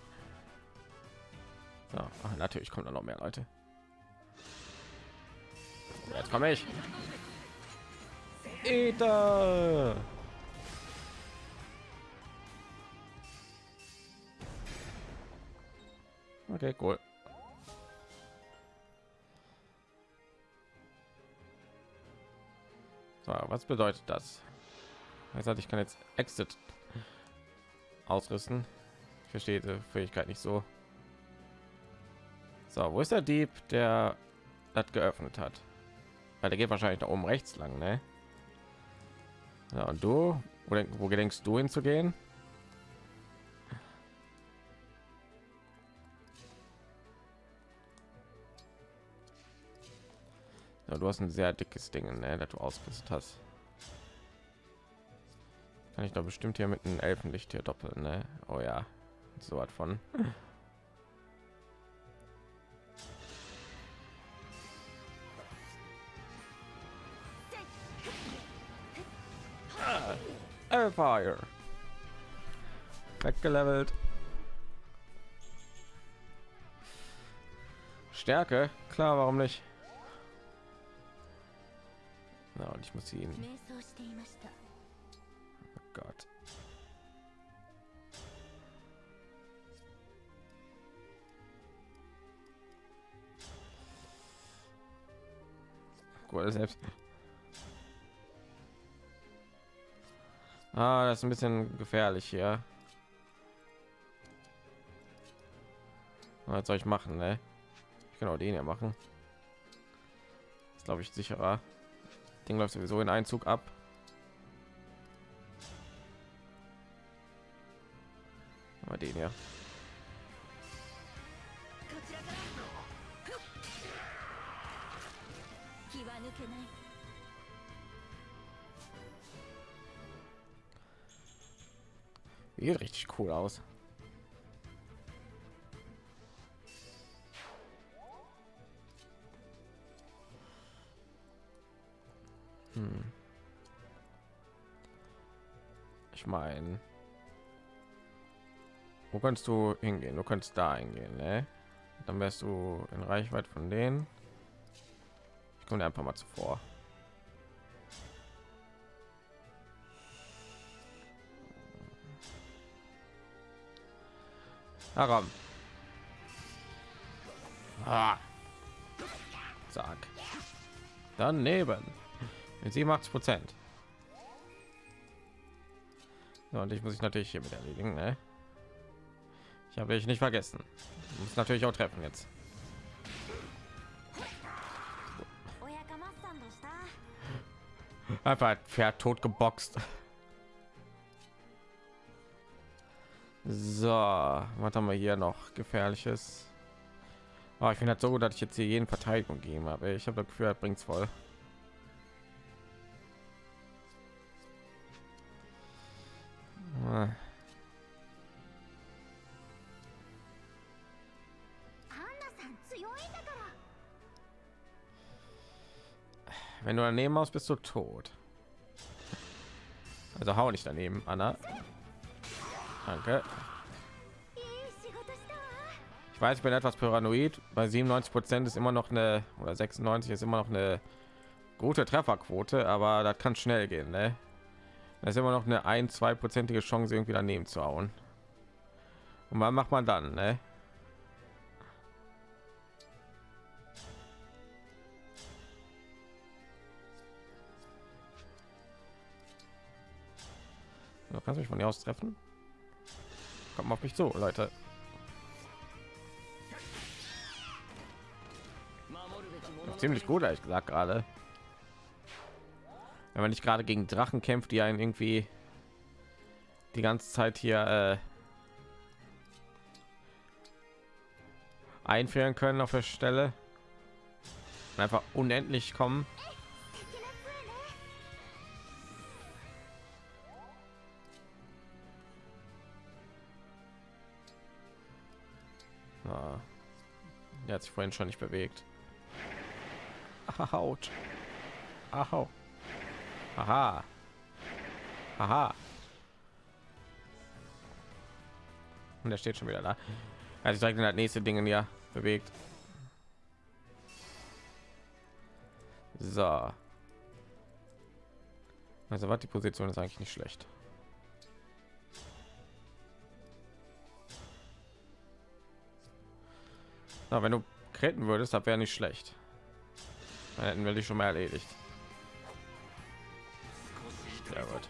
So, ach, natürlich kommt da noch mehr Leute. Jetzt komme ich. Ida. Okay, cool. So, was bedeutet das? Das heißt, ich kann jetzt Exit ausrüsten. Ich verstehe die Fähigkeit nicht so. So, wo ist der Dieb, der das geöffnet hat? Weil der geht wahrscheinlich da oben rechts lang, ne? Ja, und du, wo, denk, wo gedenkst du hinzugehen? Ja, du hast ein sehr dickes Ding, ne, das du ausgerüstet hast. Kann ich doch bestimmt hier mit einem Elfenlicht hier doppeln, ne? Oh ja, so was von. Ah, Fire. Weggelevelt. Stärke, klar, warum nicht? Na, und ich muss ihn. Oh Gott. Gut, selbst. Ah, das ist ein bisschen gefährlich hier. Was soll ich machen, ne? Ich kann auch den ja machen. Ist glaube ich sicherer. Ding läuft sowieso in Einzug ab. Aber den ja. Meine, wo kannst du hingehen? Du kannst da hingehen, ne? Dann wärst du in Reichweite von denen. Ich komme einfach mal zuvor. Aram. Ah. Sag. Daneben. Mit 87 Prozent. Ja, und ich muss ich natürlich hier mit erledigen. Ne? Ich habe ich nicht vergessen. Muss natürlich auch treffen jetzt. Einfach ein Pferd tot geboxt. So, was haben wir hier noch gefährliches? Oh, ich finde das so gut, dass ich jetzt hier jeden Verteidigung geben habe. Ich habe das Gefühl, bringt's voll. Wenn du daneben aus, bist du tot. Also hau nicht daneben, Anna. Danke. Ich weiß, ich bin etwas paranoid. Bei 97 Prozent ist immer noch eine oder 96 ist immer noch eine gute Trefferquote, aber das kann schnell gehen. Ne? Das ist immer noch eine ein, zwei prozentige Chance, irgendwie daneben zu hauen. Und was macht man dann? Ne? Du kannst mich von hier aus treffen. Kommt auf mich zu, Leute. Noch ziemlich gut, ehrlich gesagt, gerade. Wenn man nicht gerade gegen Drachen kämpft, die einen irgendwie die ganze Zeit hier äh, einfrieren können auf der Stelle. Und einfach unendlich kommen. Der hat sich vorhin schon nicht bewegt Haut. Ahau. Aha. Aha. Und er steht schon wieder da. Er sich direkt in das nächste Ding ja bewegt. So. Also was die Position ist eigentlich nicht schlecht. Na, wenn du kreten würdest, das wäre nicht schlecht. Dann hätten wir dich schon mal erledigt. Sehr gut.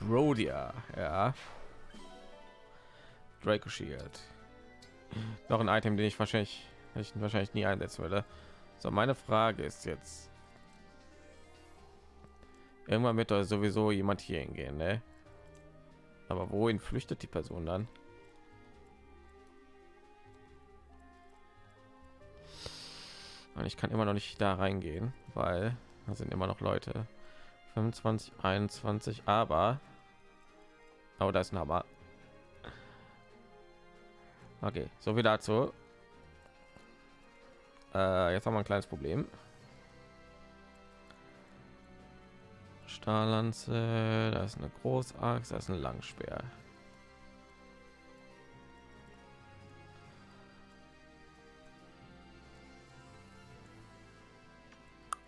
Brodia, ja. Draco Shield. Noch ein Item, den ich wahrscheinlich, ich wahrscheinlich nie einsetzen würde. So, meine Frage ist jetzt. Irgendwann wird da sowieso jemand hier hingehen, ne? Aber wohin flüchtet die Person dann? Und ich kann immer noch nicht da reingehen, weil da sind immer noch Leute. 25, 21, aber oh, da ist ein Hammer. Okay, so viel dazu. Äh, jetzt haben wir ein kleines Problem. Stahllanze, da ist eine Großaxt, da ist ein Langspeer.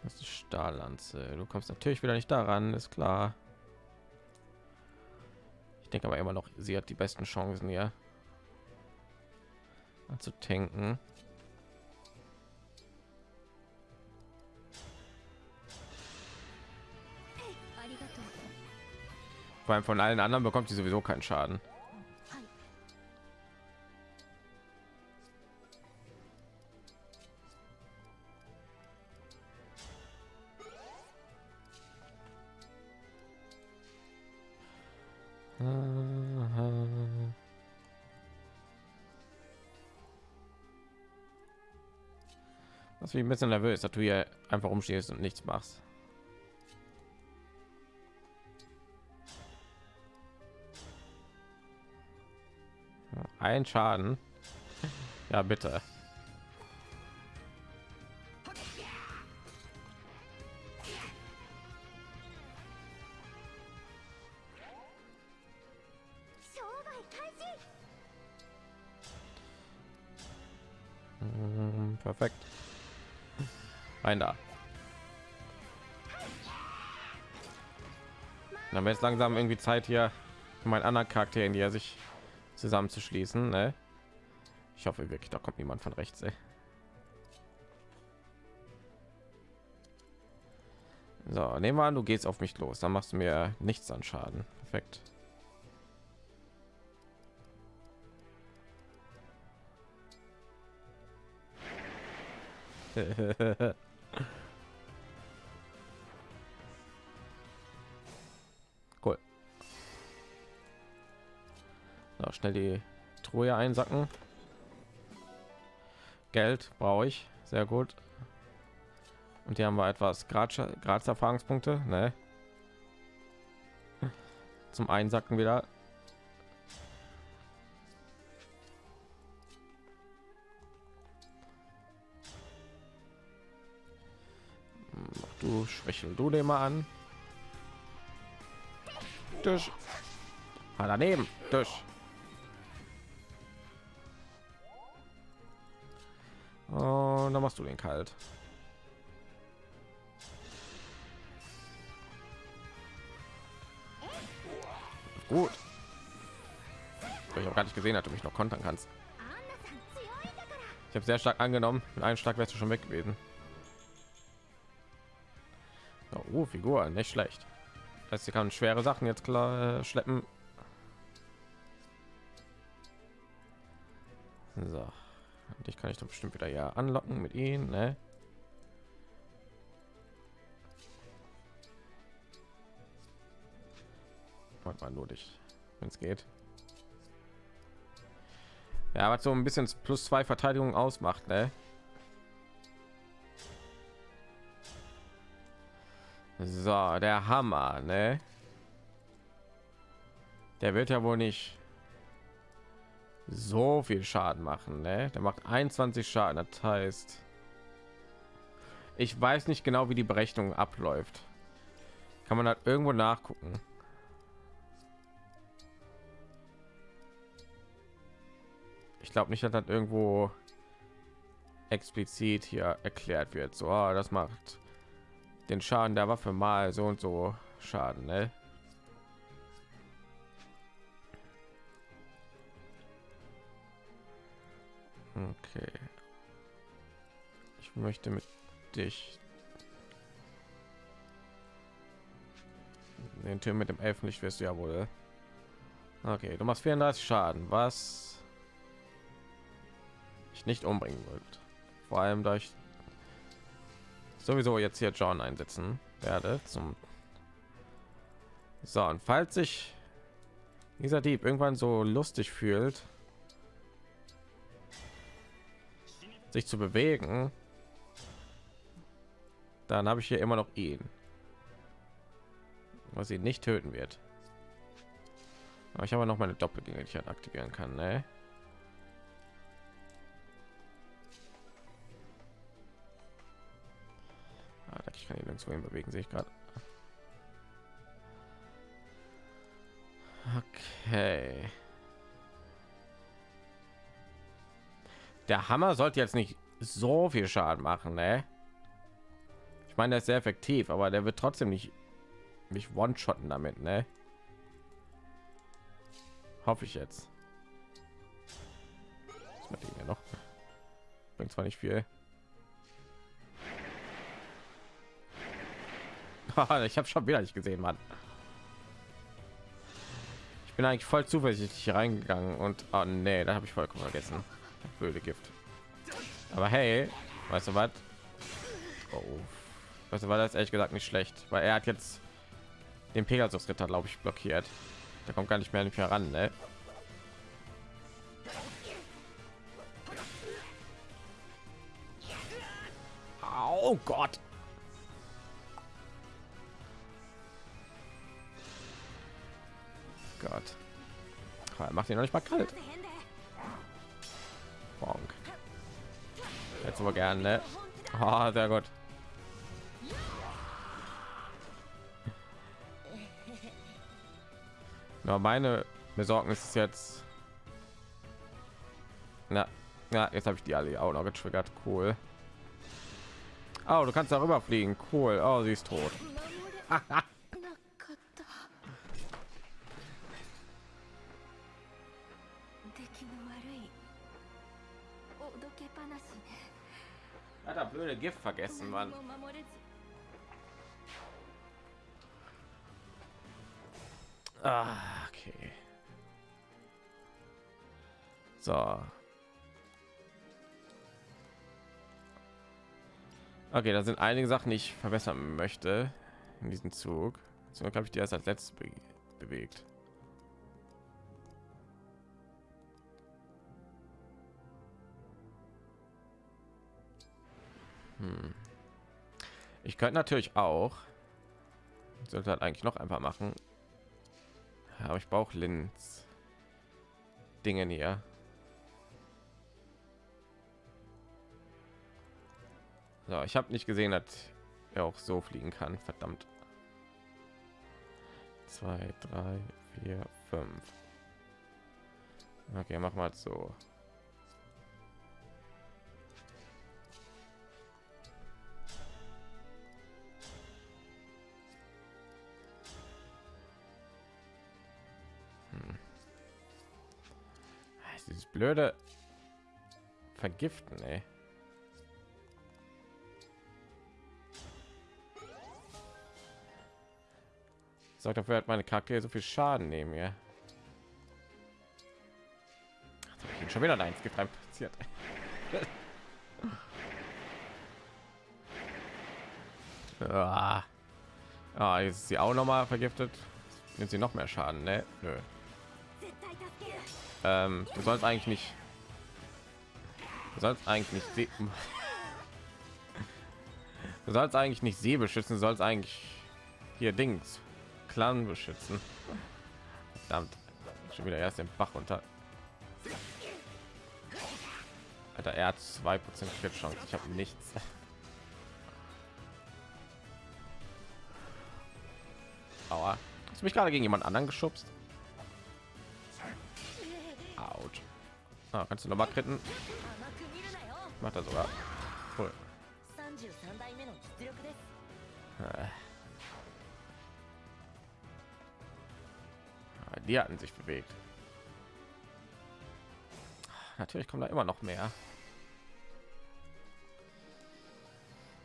Das ist Stahllanze. Du kommst natürlich wieder nicht daran, ist klar. Ich denke aber immer noch, sie hat die besten Chancen hier zu tanken. Allem von allen anderen bekommt sie sowieso keinen Schaden. Bin ich ein bisschen nervös, dass du hier einfach rumstehst und nichts machst. Ein Schaden. Ja, bitte. Mm, Perfekt. Rein da. Dann wäre es langsam irgendwie Zeit hier für meinen anderen Charakter, die er sich zusammenzuschließen. Ne? Ich hoffe wirklich, da kommt niemand von rechts. Ey. So, nehmen wir an, du gehst auf mich los, dann machst du mir nichts an Schaden. Perfekt. (laughs) So, schnell die Truhe einsacken. Geld brauche ich. Sehr gut. Und hier haben wir etwas Graz Erfahrungspunkte, ne? Zum Einsacken wieder. Du schwächel du den mal an. Durch. Ah, daneben. Durch. Und dann machst du den kalt. Gut. Ich habe gar nicht gesehen, du mich noch kontern kannst. Ich habe sehr stark angenommen. Mit einem Schlag wärst du schon weg gewesen. Oh, Figur, nicht schlecht. Das heißt, sie kann schwere Sachen jetzt klar äh, schleppen. So, und ich kann ich doch bestimmt wieder ja anlocken mit ihnen, ne? Warte nur dich, wenn es geht. Ja, was so ein bisschen plus zwei Verteidigung ausmacht, ne? So, der Hammer, ne? Der wird ja wohl nicht so viel Schaden machen, ne? Der macht 21 Schaden, das heißt, ich weiß nicht genau, wie die Berechnung abläuft. Kann man halt irgendwo nachgucken. Ich glaube nicht, dass das irgendwo explizit hier erklärt wird. So, ah, das macht den Schaden der Waffe mal so und so Schaden, ne? Okay. Ich möchte mit dich den Tür mit dem Elfenlicht wirst du ja wohl. Okay, du machst 34 Schaden, was ich nicht umbringen wird. Vor allem durch sowieso jetzt hier John einsetzen werde zum so und falls sich dieser Dieb irgendwann so lustig fühlt sich zu bewegen dann habe ich hier immer noch ihn. Was ihn nicht töten wird. Aber ich habe noch meine doppelgänge die ich halt aktivieren kann ne? ich kann ihn nirgendwo hin bewegen sehe ich gerade. Okay der hammer sollte jetzt nicht so viel schaden machen ne? ich meine das ist sehr effektiv aber der wird trotzdem nicht mich one shotten damit ne? hoffe ich jetzt das noch bringt zwar nicht viel (laughs) ich habe schon wieder nicht gesehen, Mann. Ich bin eigentlich voll zuversichtlich reingegangen und oh, nee, da habe ich vollkommen vergessen. Blöde Gift. Aber hey, weißt du was? Oh, weißt du, war das ehrlich gesagt nicht schlecht, weil er hat jetzt den Pegasus Ritter, glaube ich, blockiert. Der kommt gar nicht mehr nicht heran, ne? Oh Gott. Gott. Er macht ihn noch nicht mal kalt. Jetzt aber gerne. Ne? Ah, sehr gut. Ja, meine Besorgnis ist jetzt. Na, ja, jetzt habe ich die alle auch noch getriggert. Cool. Oh, du kannst darüber fliegen. Cool. Oh, sie ist tot. (laughs) blöde Gift vergessen, man Ah, okay. So. Okay, da sind einige Sachen, die ich verbessern möchte in diesem Zug. So habe ich die erst als letztes be bewegt. Hm. Ich könnte natürlich auch, sollte halt eigentlich noch einfach machen, aber ich brauche Linz. Dinge hier. So, ich habe nicht gesehen, dass er auch so fliegen kann. Verdammt. Zwei, drei, vier, fünf. Okay, mach mal so. Blöde vergiften ey. sorgt dafür hat meine charaktere so viel schaden nehmen ja ich bin schon wieder eins Gift passiert (laughs) ah. ah, ist sie auch noch mal vergiftet nimmt sie noch mehr schaden ne? Nö ähm, du sollst eigentlich nicht du sollst eigentlich nicht (laughs) du sollst eigentlich nicht see beschützen du sollst eigentlich hier dings clan beschützen Verdammt. schon wieder erst den bach runter Alter, er hat zwei prozent chance ich habe nichts (laughs) Aua. hast du mich gerade gegen jemand anderen geschubst Ah, kannst du noch mal kritten? Macht er sogar. Cool. Ah. ah, die hatten sich bewegt. Natürlich kommen da immer noch mehr.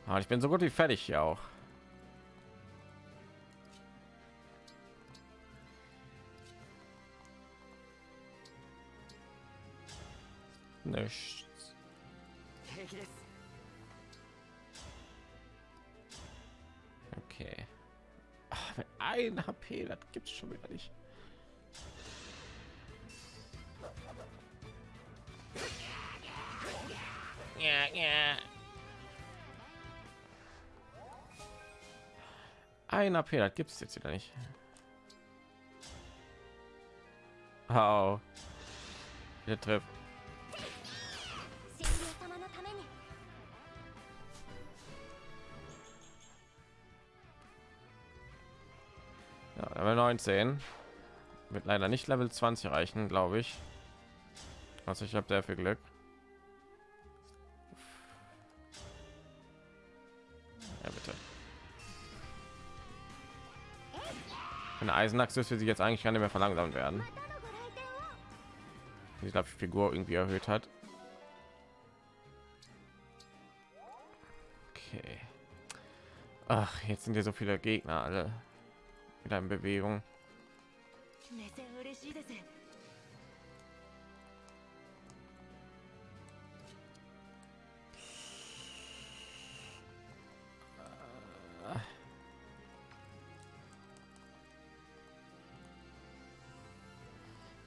Ah, ich bin so gut wie fertig hier auch. nichts. Okay. Ach, ein HP, das gibt's schon wieder nicht. Ja, ja. Ein HP, das gibt's jetzt wieder nicht. Au. Der trifft. Level 19 wird leider nicht Level 20 reichen, glaube ich. Was ich habe sehr viel Glück. Ja, bitte. Eine Eisenachse ist für sie jetzt eigentlich gar nicht mehr verlangsamt werden. Ich glaube, die Figur irgendwie erhöht hat. Okay. Ach, jetzt sind hier so viele Gegner alle wieder in Bewegung.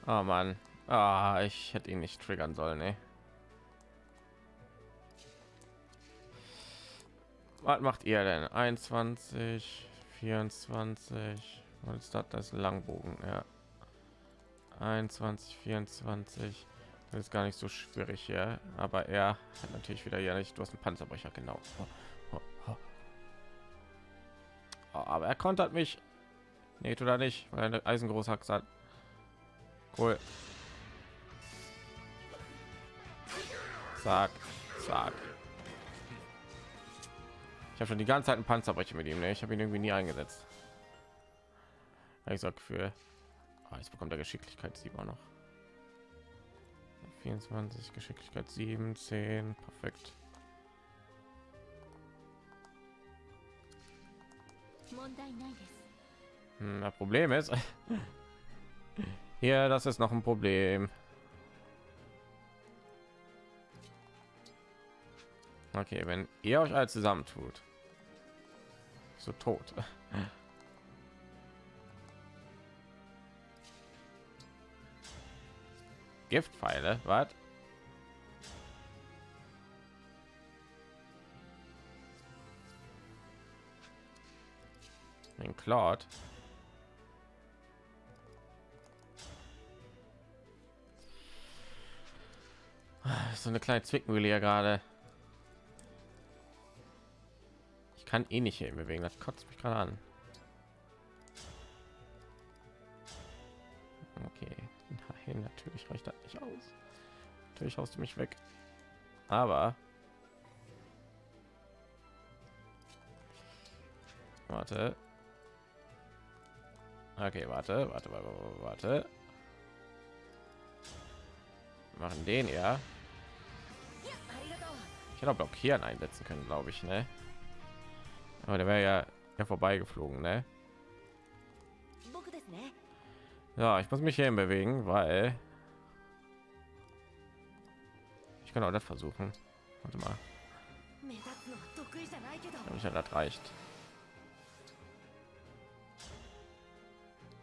Oh Mann. Ah, ich hätte ihn nicht triggern sollen, ey. Was macht ihr denn? 21. 24. Was ist das? Das Langbogen, ja. 21, 24. Das ist gar nicht so schwierig hier, aber er hat natürlich wieder ja nicht. Du hast einen Panzerbrecher, genau. Oh, aber er kontert mich. Nee, tut nicht, weil er eine Eisengroßhaxe hat. Cool. Sag, sag. Ich habe schon die ganze Zeit ein Panzerbrecher mit ihm. Ne? Ich habe ihn irgendwie nie eingesetzt. Ich sag für ah, jetzt bekommt er Geschicklichkeit 7 noch. 24 Geschicklichkeit 7, 10, perfekt. Hm, das Problem ist (laughs) hier, das ist noch ein Problem. Okay, wenn ihr euch alle zusammentut, so tot. Giftpfeile, was? Ein Claude. So eine kleine Zwickmühle hier gerade. Kann eh nicht hier bewegen, das kotzt mich gerade an. Okay, nein, natürlich reicht das nicht aus. Natürlich haust du mich weg. Aber warte. Okay, warte, warte, warte, warte. Machen den ja. Ich hätte auch blockieren einsetzen können, glaube ich, ne? Aber der wäre ja, ja vorbeigeflogen, ne? Ja, ich muss mich hier bewegen, weil ich kann auch das versuchen. Warte mal. Ich ja das reicht.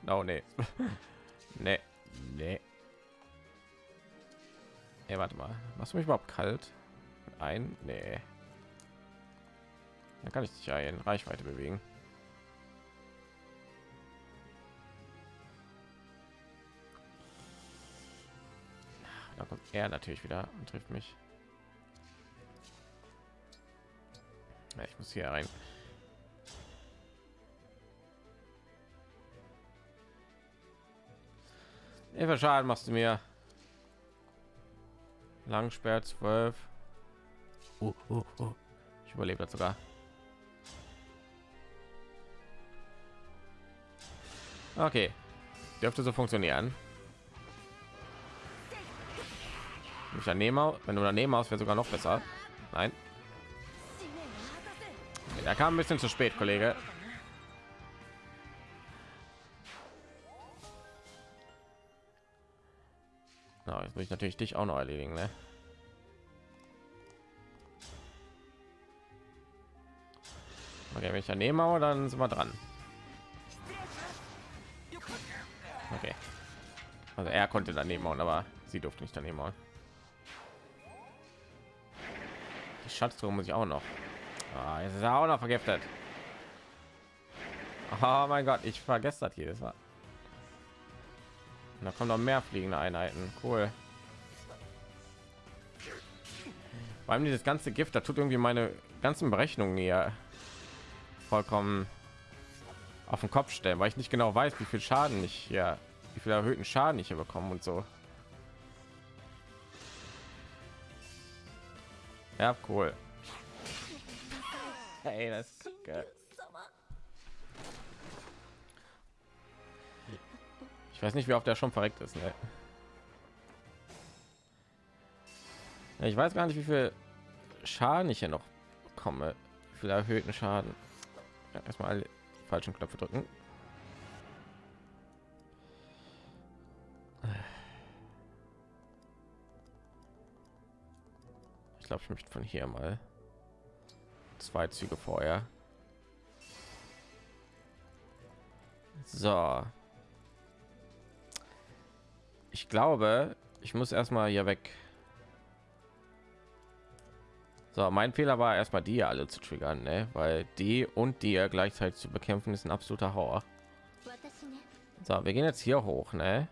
Oh (laughs) nee. nee. Nee. Ey, warte mal. Machst du mich überhaupt kalt? Ein? Nee. Dann kann ich dich ja in Reichweite bewegen. Da kommt er natürlich wieder und trifft mich. Ja, ich muss hier rein. Viel Schaden machst du mir? Langsperr 12. Uh, uh, uh. Ich überlebe das sogar. Okay, dürfte so funktionieren. Wenn ich daneben, wenn du daneben aus, wäre sogar noch besser. Nein, er kam ein bisschen zu spät, Kollege. Na, jetzt muss ich natürlich dich auch noch erledigen, ne? Okay, wenn ich daneben hau, dann sind wir dran. Okay. Also er konnte daneben hauen, aber sie durfte nicht daneben hauen. Die Schatztruhe muss ich auch noch. Ah, jetzt ist er auch noch vergiftet. Oh mein Gott, ich vergesse das jedes Mal. Da kommen noch mehr fliegende Einheiten. Cool. Vor allem dieses ganze Gift, da tut irgendwie meine ganzen Berechnungen hier vollkommen auf den Kopf stellen, weil ich nicht genau weiß, wie viel Schaden ich hier, wie viel erhöhten Schaden ich hier bekomme und so. Ja, cool. (laughs) Hey, das ist Ich weiß nicht, wie oft der schon verreckt ist. Ne? Ja, Ich weiß gar nicht, wie viel Schaden ich hier noch bekomme. Wie viel erhöhten Schaden. Ja, erstmal alle falschen Knöpfe drücken. Ich glaube, ich möchte von hier mal zwei Züge vorher. So. Ich glaube, ich muss erstmal hier weg. So, mein Fehler war erstmal die alle zu triggern, ne? weil die und die gleichzeitig zu bekämpfen ist ein absoluter Horror. So, wir gehen jetzt hier hoch, ne?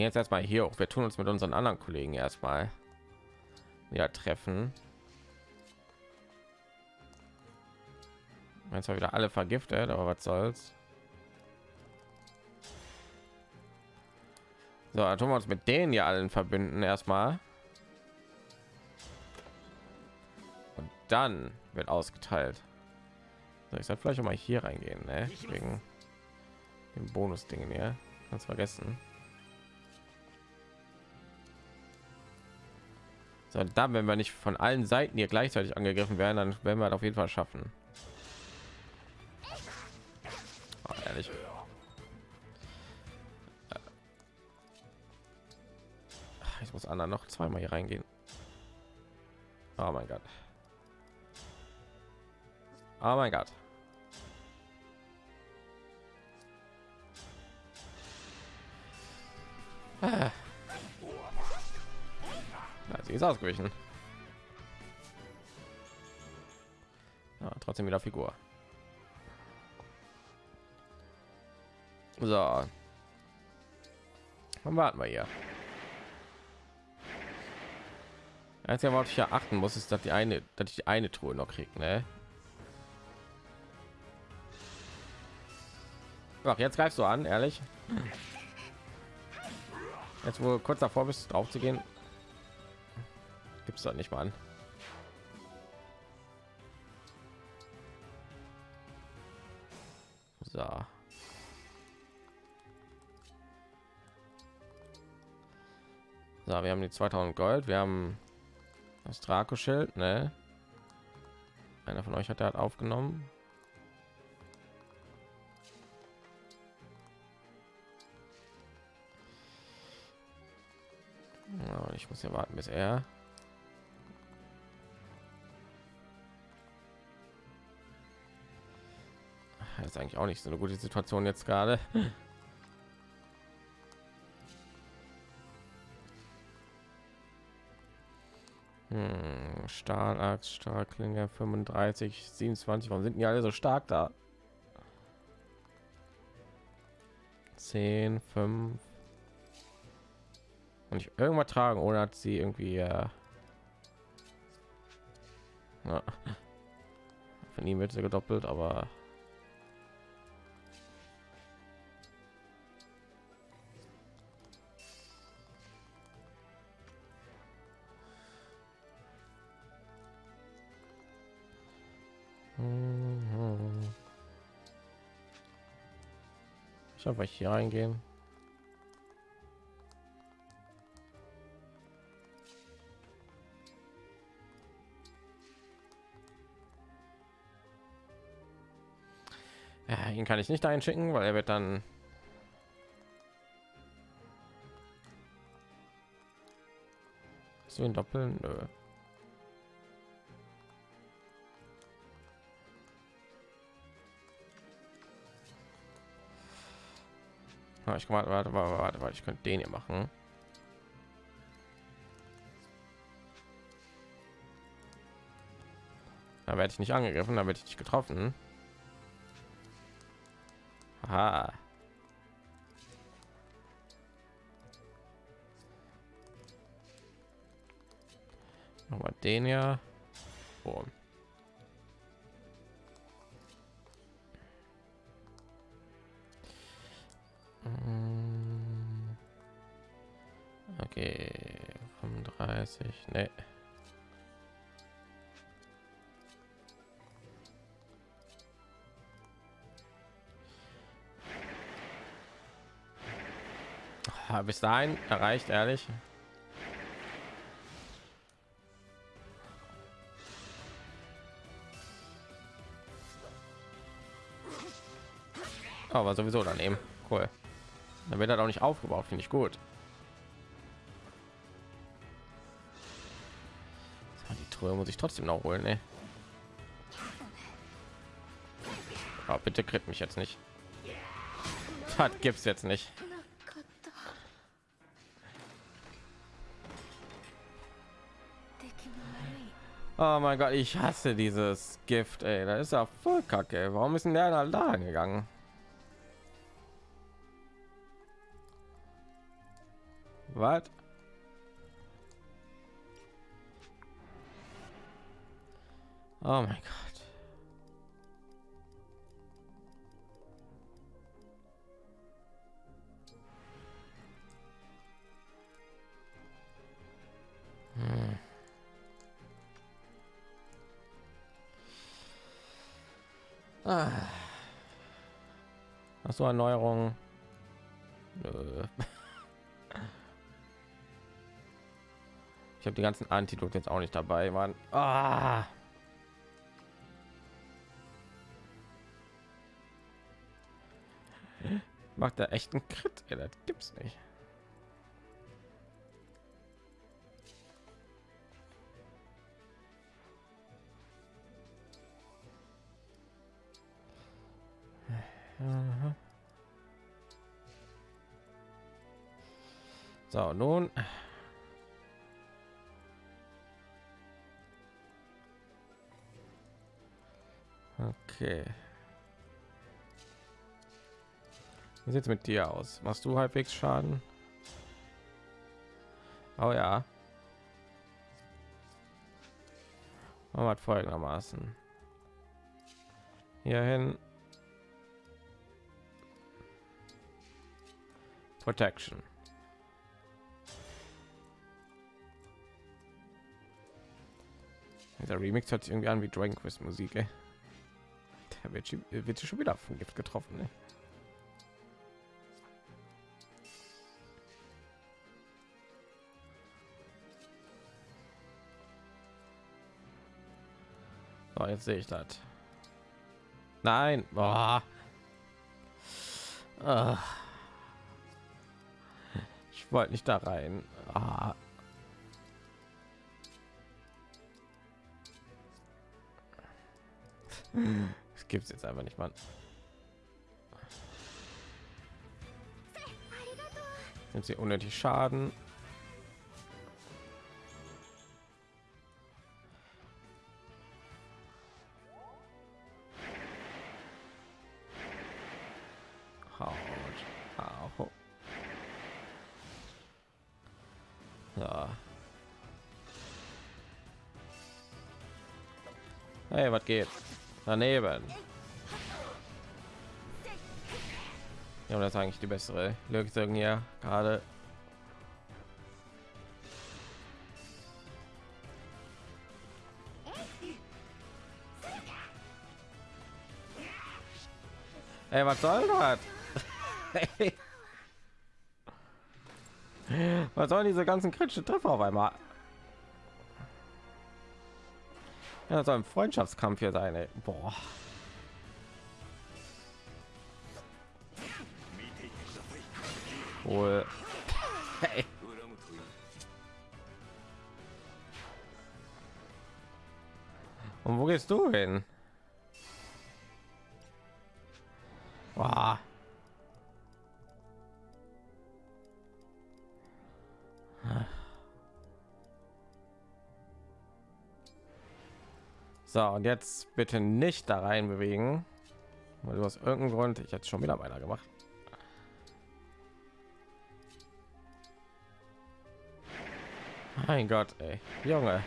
Jetzt erstmal hier hoch. Wir tun uns mit unseren anderen Kollegen erstmal wieder treffen. Jetzt zwar wieder alle vergiftet, aber was soll's. So, dann tun wir uns mit denen ja allen verbünden erstmal. Und dann wird ausgeteilt. So, ich sollte vielleicht auch mal hier reingehen, ne? wegen dem Bonus-Dingen hier. Ganz vergessen. So, dann, wenn wir nicht von allen Seiten hier gleichzeitig angegriffen werden, dann werden wir das auf jeden Fall schaffen. Oh, ehrlich. Ich muss Anna noch zweimal hier reingehen. Oh mein Gott. Oh mein Gott. Ah. Na, sie ist ausgewichen. Ja, trotzdem wieder Figur. So. Dann warten wir hier. Einzige, worauf ich ja achten muss, ist, dass die eine, dass ich die eine Truhe noch kriege, ne? Ach, jetzt greifst du an, ehrlich. Jetzt wohl kurz davor bist, drauf zu gehen, gibt es doch nicht mal an. So. So, wir haben die 2000 Gold, wir haben das Draco-Schild, ne? Einer von euch hat er aufgenommen. Ja, ich muss ja warten, bis er Das ist eigentlich auch nicht so eine gute Situation jetzt gerade. (laughs) Hm, Stahlachs, Stahlklinge 35, 27. Warum sind die alle so stark da? 10, 5. Und ich irgendwas tragen, ohne hat sie irgendwie. Äh ja. Von ihm wird sie gedoppelt, aber Ich habe hier reingehen. Ja, ihn kann ich nicht einschicken, weil er wird dann so ihn doppeln. Nö. Ich warte, warte, warte, warte, warte, ich könnte den hier machen. Da werde ich nicht angegriffen, da werde ich nicht getroffen. Aha. Nochmal den ja. Oh. Okay, 35, ne. Bis dahin erreicht, ehrlich. Aber sowieso daneben. Cool. Dann wird er auch nicht aufgebaut, finde ich gut. Truhe muss ich trotzdem noch holen. Ey. Oh, bitte kriegt mich jetzt nicht. Das gibt's jetzt nicht. Oh mein Gott, ich hasse dieses Gift, ey. Da ist ja voll kacke. Warum ist denn der halt da gegangen? Was? Oh mein Gott. Hm. Ah. Hast du Erneuerung? Nö. Ich habe die ganzen Antidote jetzt auch nicht dabei, Mann. Ah. Macht er echt einen? Ey, das gibt's nicht. So, nun. Okay. Wie sieht's mit dir aus? Machst du halbwegs Schaden? Oh ja. Machen wir es folgendermaßen. Hierhin. Protection. Der Remix hört sich irgendwie an wie Dragon Quest Musik, ey. Der wird, wird schon wieder vom Gift getroffen, ne? So, jetzt sehe ich das. Nein, boah. Ah. Ich wollte nicht da rein. Ah. Das gibt's jetzt einfach nicht, Mann. Nimmt sie unnötig Schaden. Daneben. Ja, das ist eigentlich die bessere Lösung hier gerade. Ey, was soll das? (laughs) was sollen diese ganzen kritischen Treffer auf einmal? Ja, so ein Freundschaftskampf hier seine. Boah. Wohl. Hey. Und wo gehst du hin? So, und jetzt bitte nicht da rein bewegen, weil du aus irgendeinem Grund ich jetzt schon wieder weiter gemacht. Mein Gott, ey, Junge.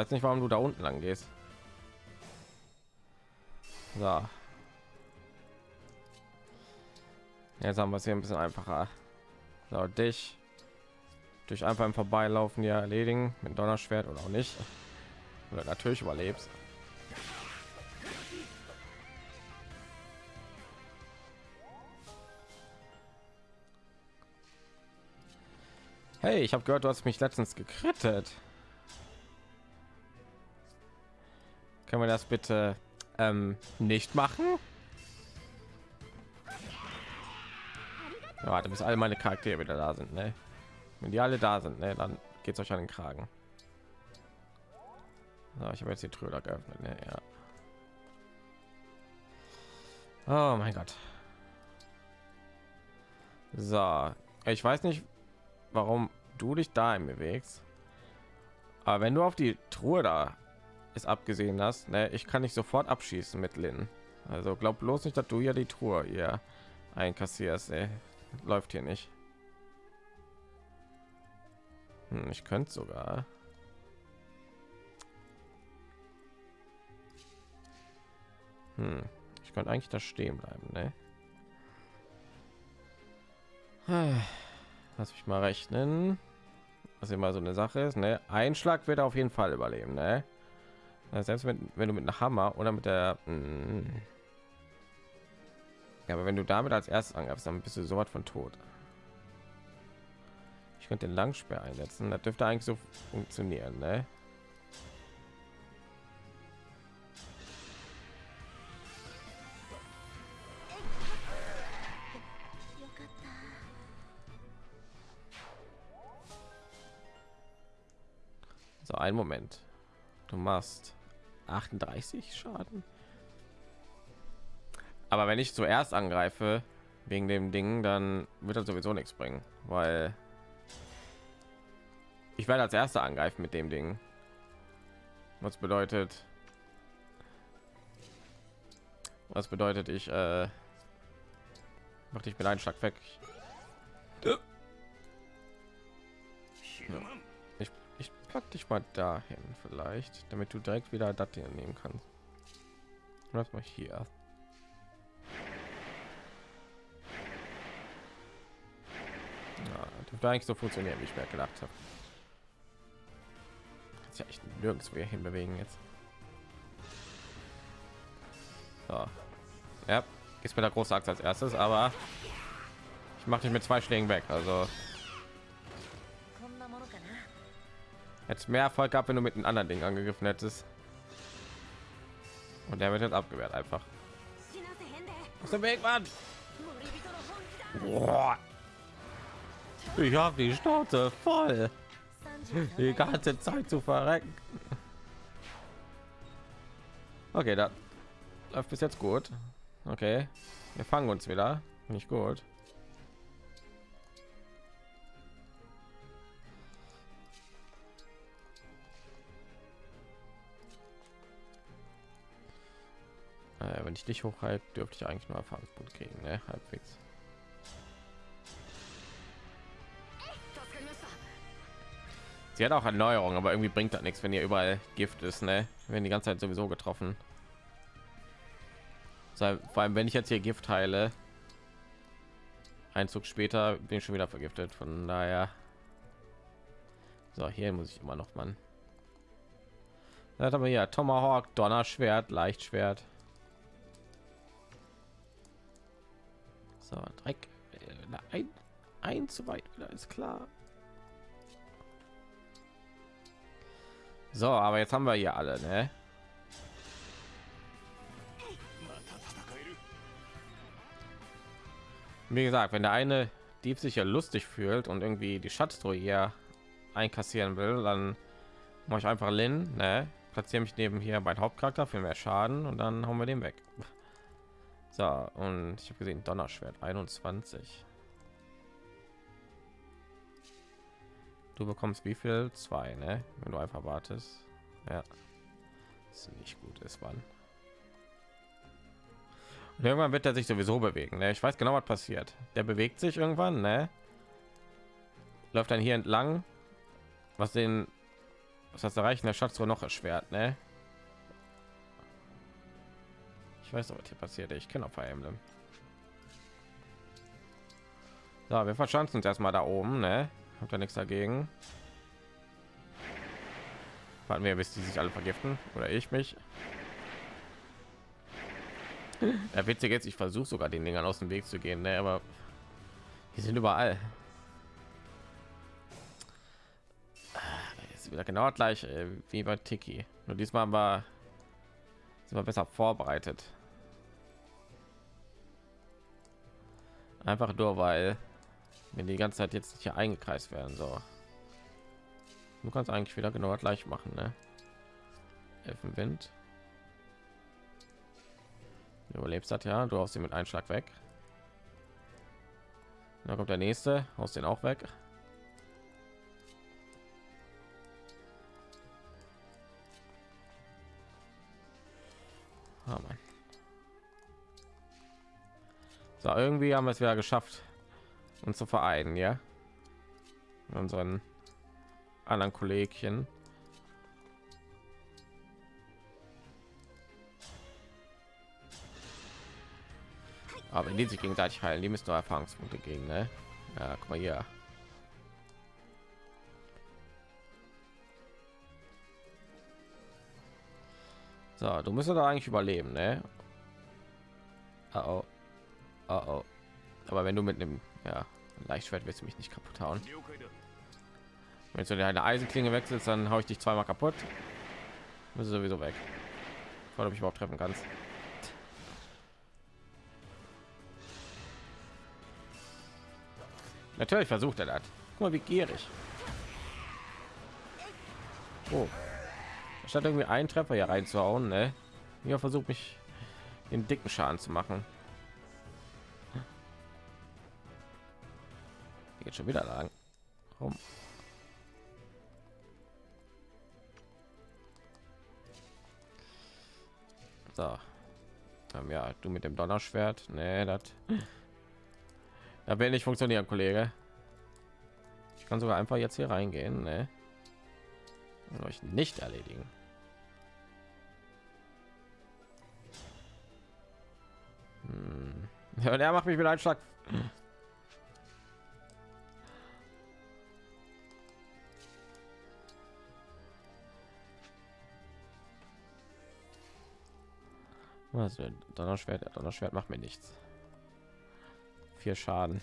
Weiß nicht, warum du da unten lang gehst. So. Jetzt haben wir es hier ein bisschen einfacher. So, dich durch einfach im Vorbeilaufen ja erledigen mit Donnerschwert oder auch nicht. Oder natürlich überlebst. Hey, ich habe gehört, du hast mich letztens gekrittet. Können wir das bitte ähm, nicht machen? Ja, warte, bis alle meine Charaktere wieder da sind, ne? Wenn die alle da sind, ne, dann geht es euch an den Kragen. So, ich habe jetzt die Tröder geöffnet, ne? Ja. Oh mein Gott. So, ich weiß nicht, warum du dich da bewegst. Aber wenn du auf die Truhe da ist abgesehen hast, ne, ich kann nicht sofort abschießen mit Lin. Also glaub bloß nicht, dass du ja die Truhe hier einkassierst. Ey. Läuft hier nicht. Hm, ich könnte sogar. Hm, ich könnte eigentlich da stehen bleiben, ne? (sighs) Lass mich mal rechnen. Was immer so eine Sache ist, ne? Ein Schlag wird er auf jeden Fall überleben, ne? Selbst wenn, wenn du mit einem Hammer oder mit der hm. ja, aber wenn du damit als erstes angreifst, dann bist du so was von tot. Ich könnte den Langsperr einsetzen. Das dürfte eigentlich so funktionieren, ne? So, ein Moment. Du machst 38 Schaden. Aber wenn ich zuerst angreife wegen dem Ding, dann wird das sowieso nichts bringen, weil ich werde als erster angreifen mit dem Ding. Was bedeutet, was bedeutet ich äh, mach dich mit einem Schlag weg. Ja. Pack dich mal dahin vielleicht, damit du direkt wieder das hier nehmen kannst. Was mal hier. Ja, dürfte eigentlich so funktionieren, wie ich mir gedacht habe. Kannst ja echt nirgends mehr hinbewegen jetzt. So. Ja, ist mir der große Axt als erstes, aber ich mache dich mit zwei Schlägen weg. Also Jetzt mehr Erfolg gehabt, wenn du mit einem anderen Ding angegriffen hättest. Und der wird jetzt abgewehrt einfach. Aus dem Weg, Mann! Boah. Ich habe die Schnauze voll. Die ganze Zeit zu verrecken. Okay, da läuft bis jetzt gut. Okay, wir fangen uns wieder. Nicht gut. ich dich hochhalb, dürfte ich eigentlich nur Erfahrungspunkt kriegen, ne? Halbwegs. Sie hat auch Erneuerung, aber irgendwie bringt das nichts, wenn ihr überall Gift ist, ne? Wenn die ganze Zeit sowieso getroffen. Vor allem, wenn ich jetzt hier Gift heile, ein Zug später bin ich schon wieder vergiftet. Von daher, so hier muss ich immer noch man. Das aber ja Tomahawk, Donnerschwert, Leichtschwert. So, Dreck. Äh, ein, ein zu weit ist klar. So, aber jetzt haben wir hier alle, ne? Wie gesagt, wenn der eine Dieb sich ja lustig fühlt und irgendwie die Schatztruhe hier einkassieren will, dann mache ich einfach Lin, ne? Platziere mich neben hier mein Hauptcharakter für mehr Schaden und dann haben wir den weg. So, und ich habe gesehen, Donnerschwert 21. Du bekommst wie viel? Zwei, ne? Wenn du einfach wartest. Ja. Ist nicht gut ist, wann. Und irgendwann wird er sich sowieso bewegen. Ne? Ich weiß genau, was passiert. Der bewegt sich irgendwann, ne? Läuft dann hier entlang, was den, was das Erreichen der Schatztruhe noch erschwert, ne? Ich weiß noch, was hier passiert. Ich kenne auch Fire Emblem. So, wir verschanzen uns erstmal da oben, ne? Habt ihr nichts dagegen? Warten wir, bis die sich alle vergiften oder ich mich. Ja, witzig jetzt, ich versuche sogar den Dingern aus dem Weg zu gehen, ne? aber die sind überall. Ist wieder genau gleich äh, wie bei Tiki. Nur diesmal war sind wir besser vorbereitet. Einfach nur, weil wenn die ganze Zeit jetzt hier eingekreist werden, so. Du kannst eigentlich wieder genau gleich machen, ne? Elfenwind. Du überlebst das ja, du hast sie mit Einschlag weg. Da kommt der nächste, aus den auch weg. So, irgendwie haben wir es wieder geschafft, uns zu vereinen, ja. Mit unseren anderen Kollegchen. Aber wenn die sich gegenseitig heilen, die müssen nur Erfahrungspunkte gegen, ne? Ja, guck mal hier. So, du müsstest doch eigentlich überleben, ne? Oh, oh. Oh, oh. Aber wenn du mit einem ja, Leichtschwert willst du mich nicht kaputt hauen. Wenn du deine Eisenklinge wechselst, dann habe ich dich zweimal kaputt. Bist du sowieso weg. Vor ich überhaupt treffen kannst. Natürlich versucht er das. Guck mal, wie gierig. Oh. Statt irgendwie einen Treffer hier reinzuhauen, ne? Ja, versucht mich den dicken Schaden zu machen. Geht schon wieder lang. Warum? So. Ähm, ja, du mit dem Donnerschwert. Nee, das. (laughs) Da will nicht funktionieren, Kollege. Ich kann sogar einfach jetzt hier reingehen. Ne? euch nicht erledigen. Hm. (laughs) Ja, der macht mich mit einem Schlag. Also Donnerschwert, Donnerschwert macht mir nichts. Vier Schaden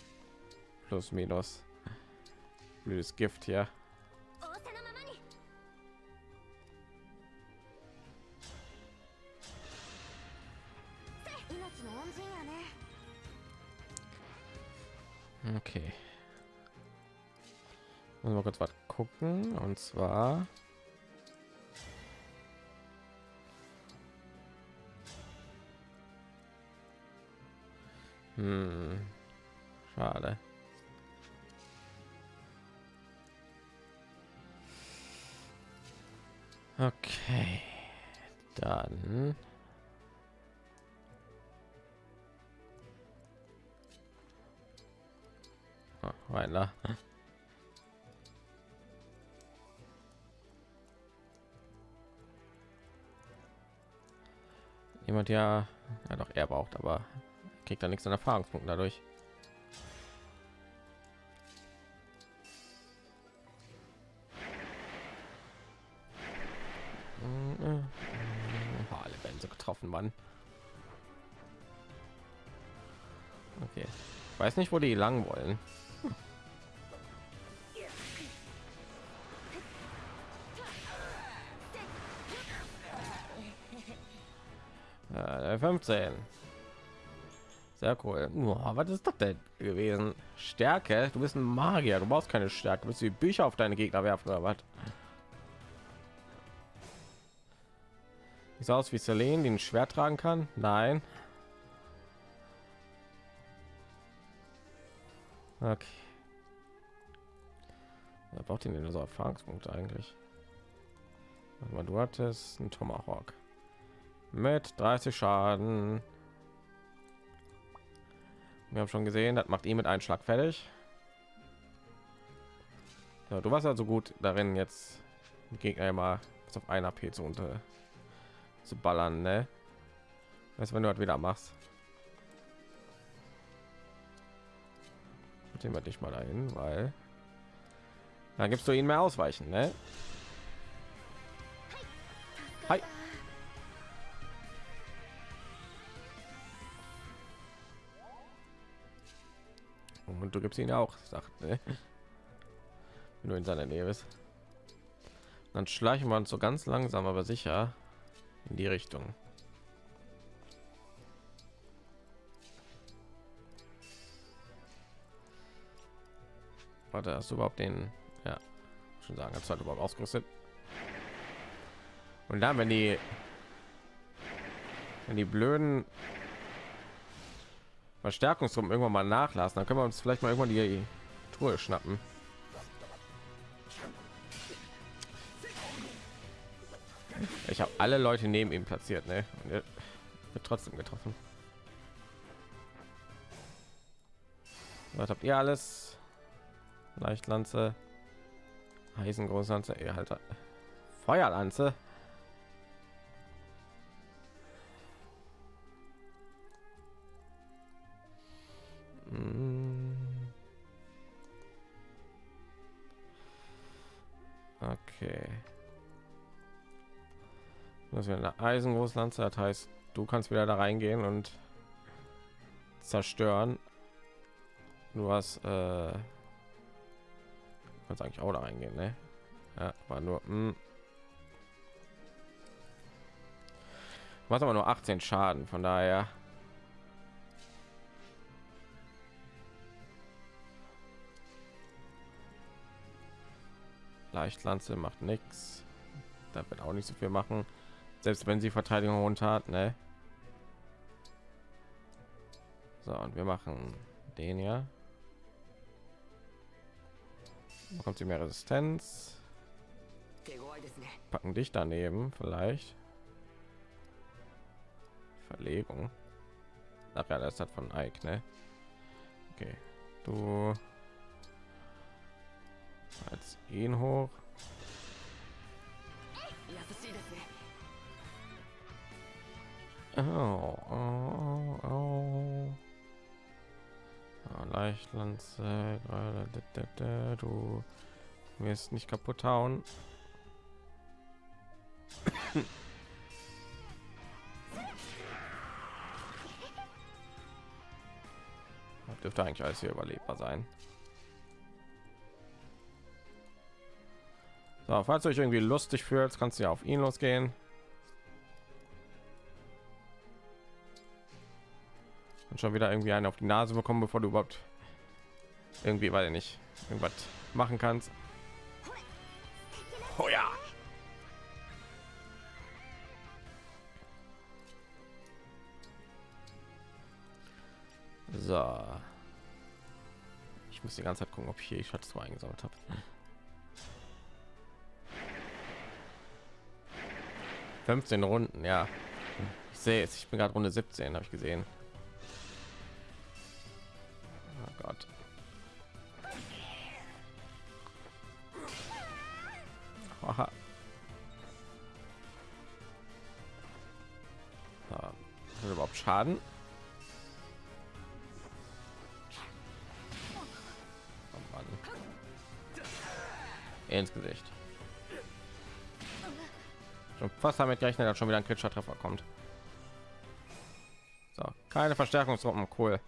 plus minus blödes Gift hier. Okay. Muss mal kurz was gucken und zwar Hm. Schade. Okay. Dann. Rein da. Jemand ja, ja doch er braucht, aber kriegt da nichts an Erfahrungspunkten dadurch. Alle werden so getroffen, Mann. Okay. Ich weiß nicht, wo die lang wollen. Äh, 15. Sehr cool. Boah, was ist das denn gewesen? Stärke? Du bist ein Magier. Du brauchst keine Stärke. Du musst die Bücher auf deine Gegner werfen oder was? So aus wie Selene, die ein Schwert tragen kann? Nein. Okay. Wer braucht ihn denn so Erfahrungspunkte eigentlich? Mal, du hattest einen Tomahawk mit 30 Schaden. Wir haben schon gesehen, das macht ihn mit einem Schlag fertig. Ja, du warst also gut darin, jetzt Gegner immer auf einer AP zu unter zu ballern, ne? Weißt, wenn du halt wieder machst. Trotzdem wir dich mal dahin, weil dann gibst du ihnen mehr ausweichen, ne? Und du gibst ihn auch, sagt, ne? Wenn du in seiner Nähe bist. Dann schleichen wir uns so ganz langsam, aber sicher in die Richtung. Warte, hast du überhaupt den? Ja, schon sagen, hast du halt überhaupt ausgerüstet? Und dann, wenn die, wenn die blöden Verstärkungsrum irgendwann mal nachlassen, dann können wir uns vielleicht mal irgendwann die Truhe schnappen. Ich habe alle Leute neben ihm platziert, ne? Und er wird trotzdem getroffen. Was habt ihr alles? Leichtlanze, Eisengroßlanze, ihr halt Feuerlanze. Okay. Das wäre eine Eisengroßlanze, das heißt, du kannst wieder da reingehen und zerstören. Du hast äh, kannst eigentlich auch da reingehen, ne? Ja, war nur macht aber nur 18 Schaden, von daher Leichtlanze macht nichts. Da wird auch nicht so viel machen, selbst wenn sie Verteidigung runter hat, ne? So, und wir machen den ja. Bekommt sie mehr Resistenz? Packen dich daneben vielleicht. Verlegung. Ach ja, das hat von Ike, ne? Okay, du als ihn hoch. Oh, oh, oh. Ja, Leichtlanze, du wirst nicht kaputt hauen. (coughs) dürfte eigentlich alles hier überlebbar sein. So, falls euch irgendwie lustig fühlt, kannst du ja auf ihn losgehen. Und schon wieder irgendwie einen auf die Nase bekommen, bevor du überhaupt irgendwie, weil nicht irgendwas machen kannst. Oh ja. So. Ich muss die ganze Zeit gucken, ob ich hier Schatz eingesammelt habe. 15 Runden, ja. Ich sehe es, ich bin gerade Runde 17, habe ich gesehen. Oh Gott. Aha. Ja, überhaupt Schaden? Oh Mann. Ins Gesicht. Schon fast damit gerechnet, dass schon wieder ein kritischer Treffer kommt. So, keine Verstärkungsgruppen, cool.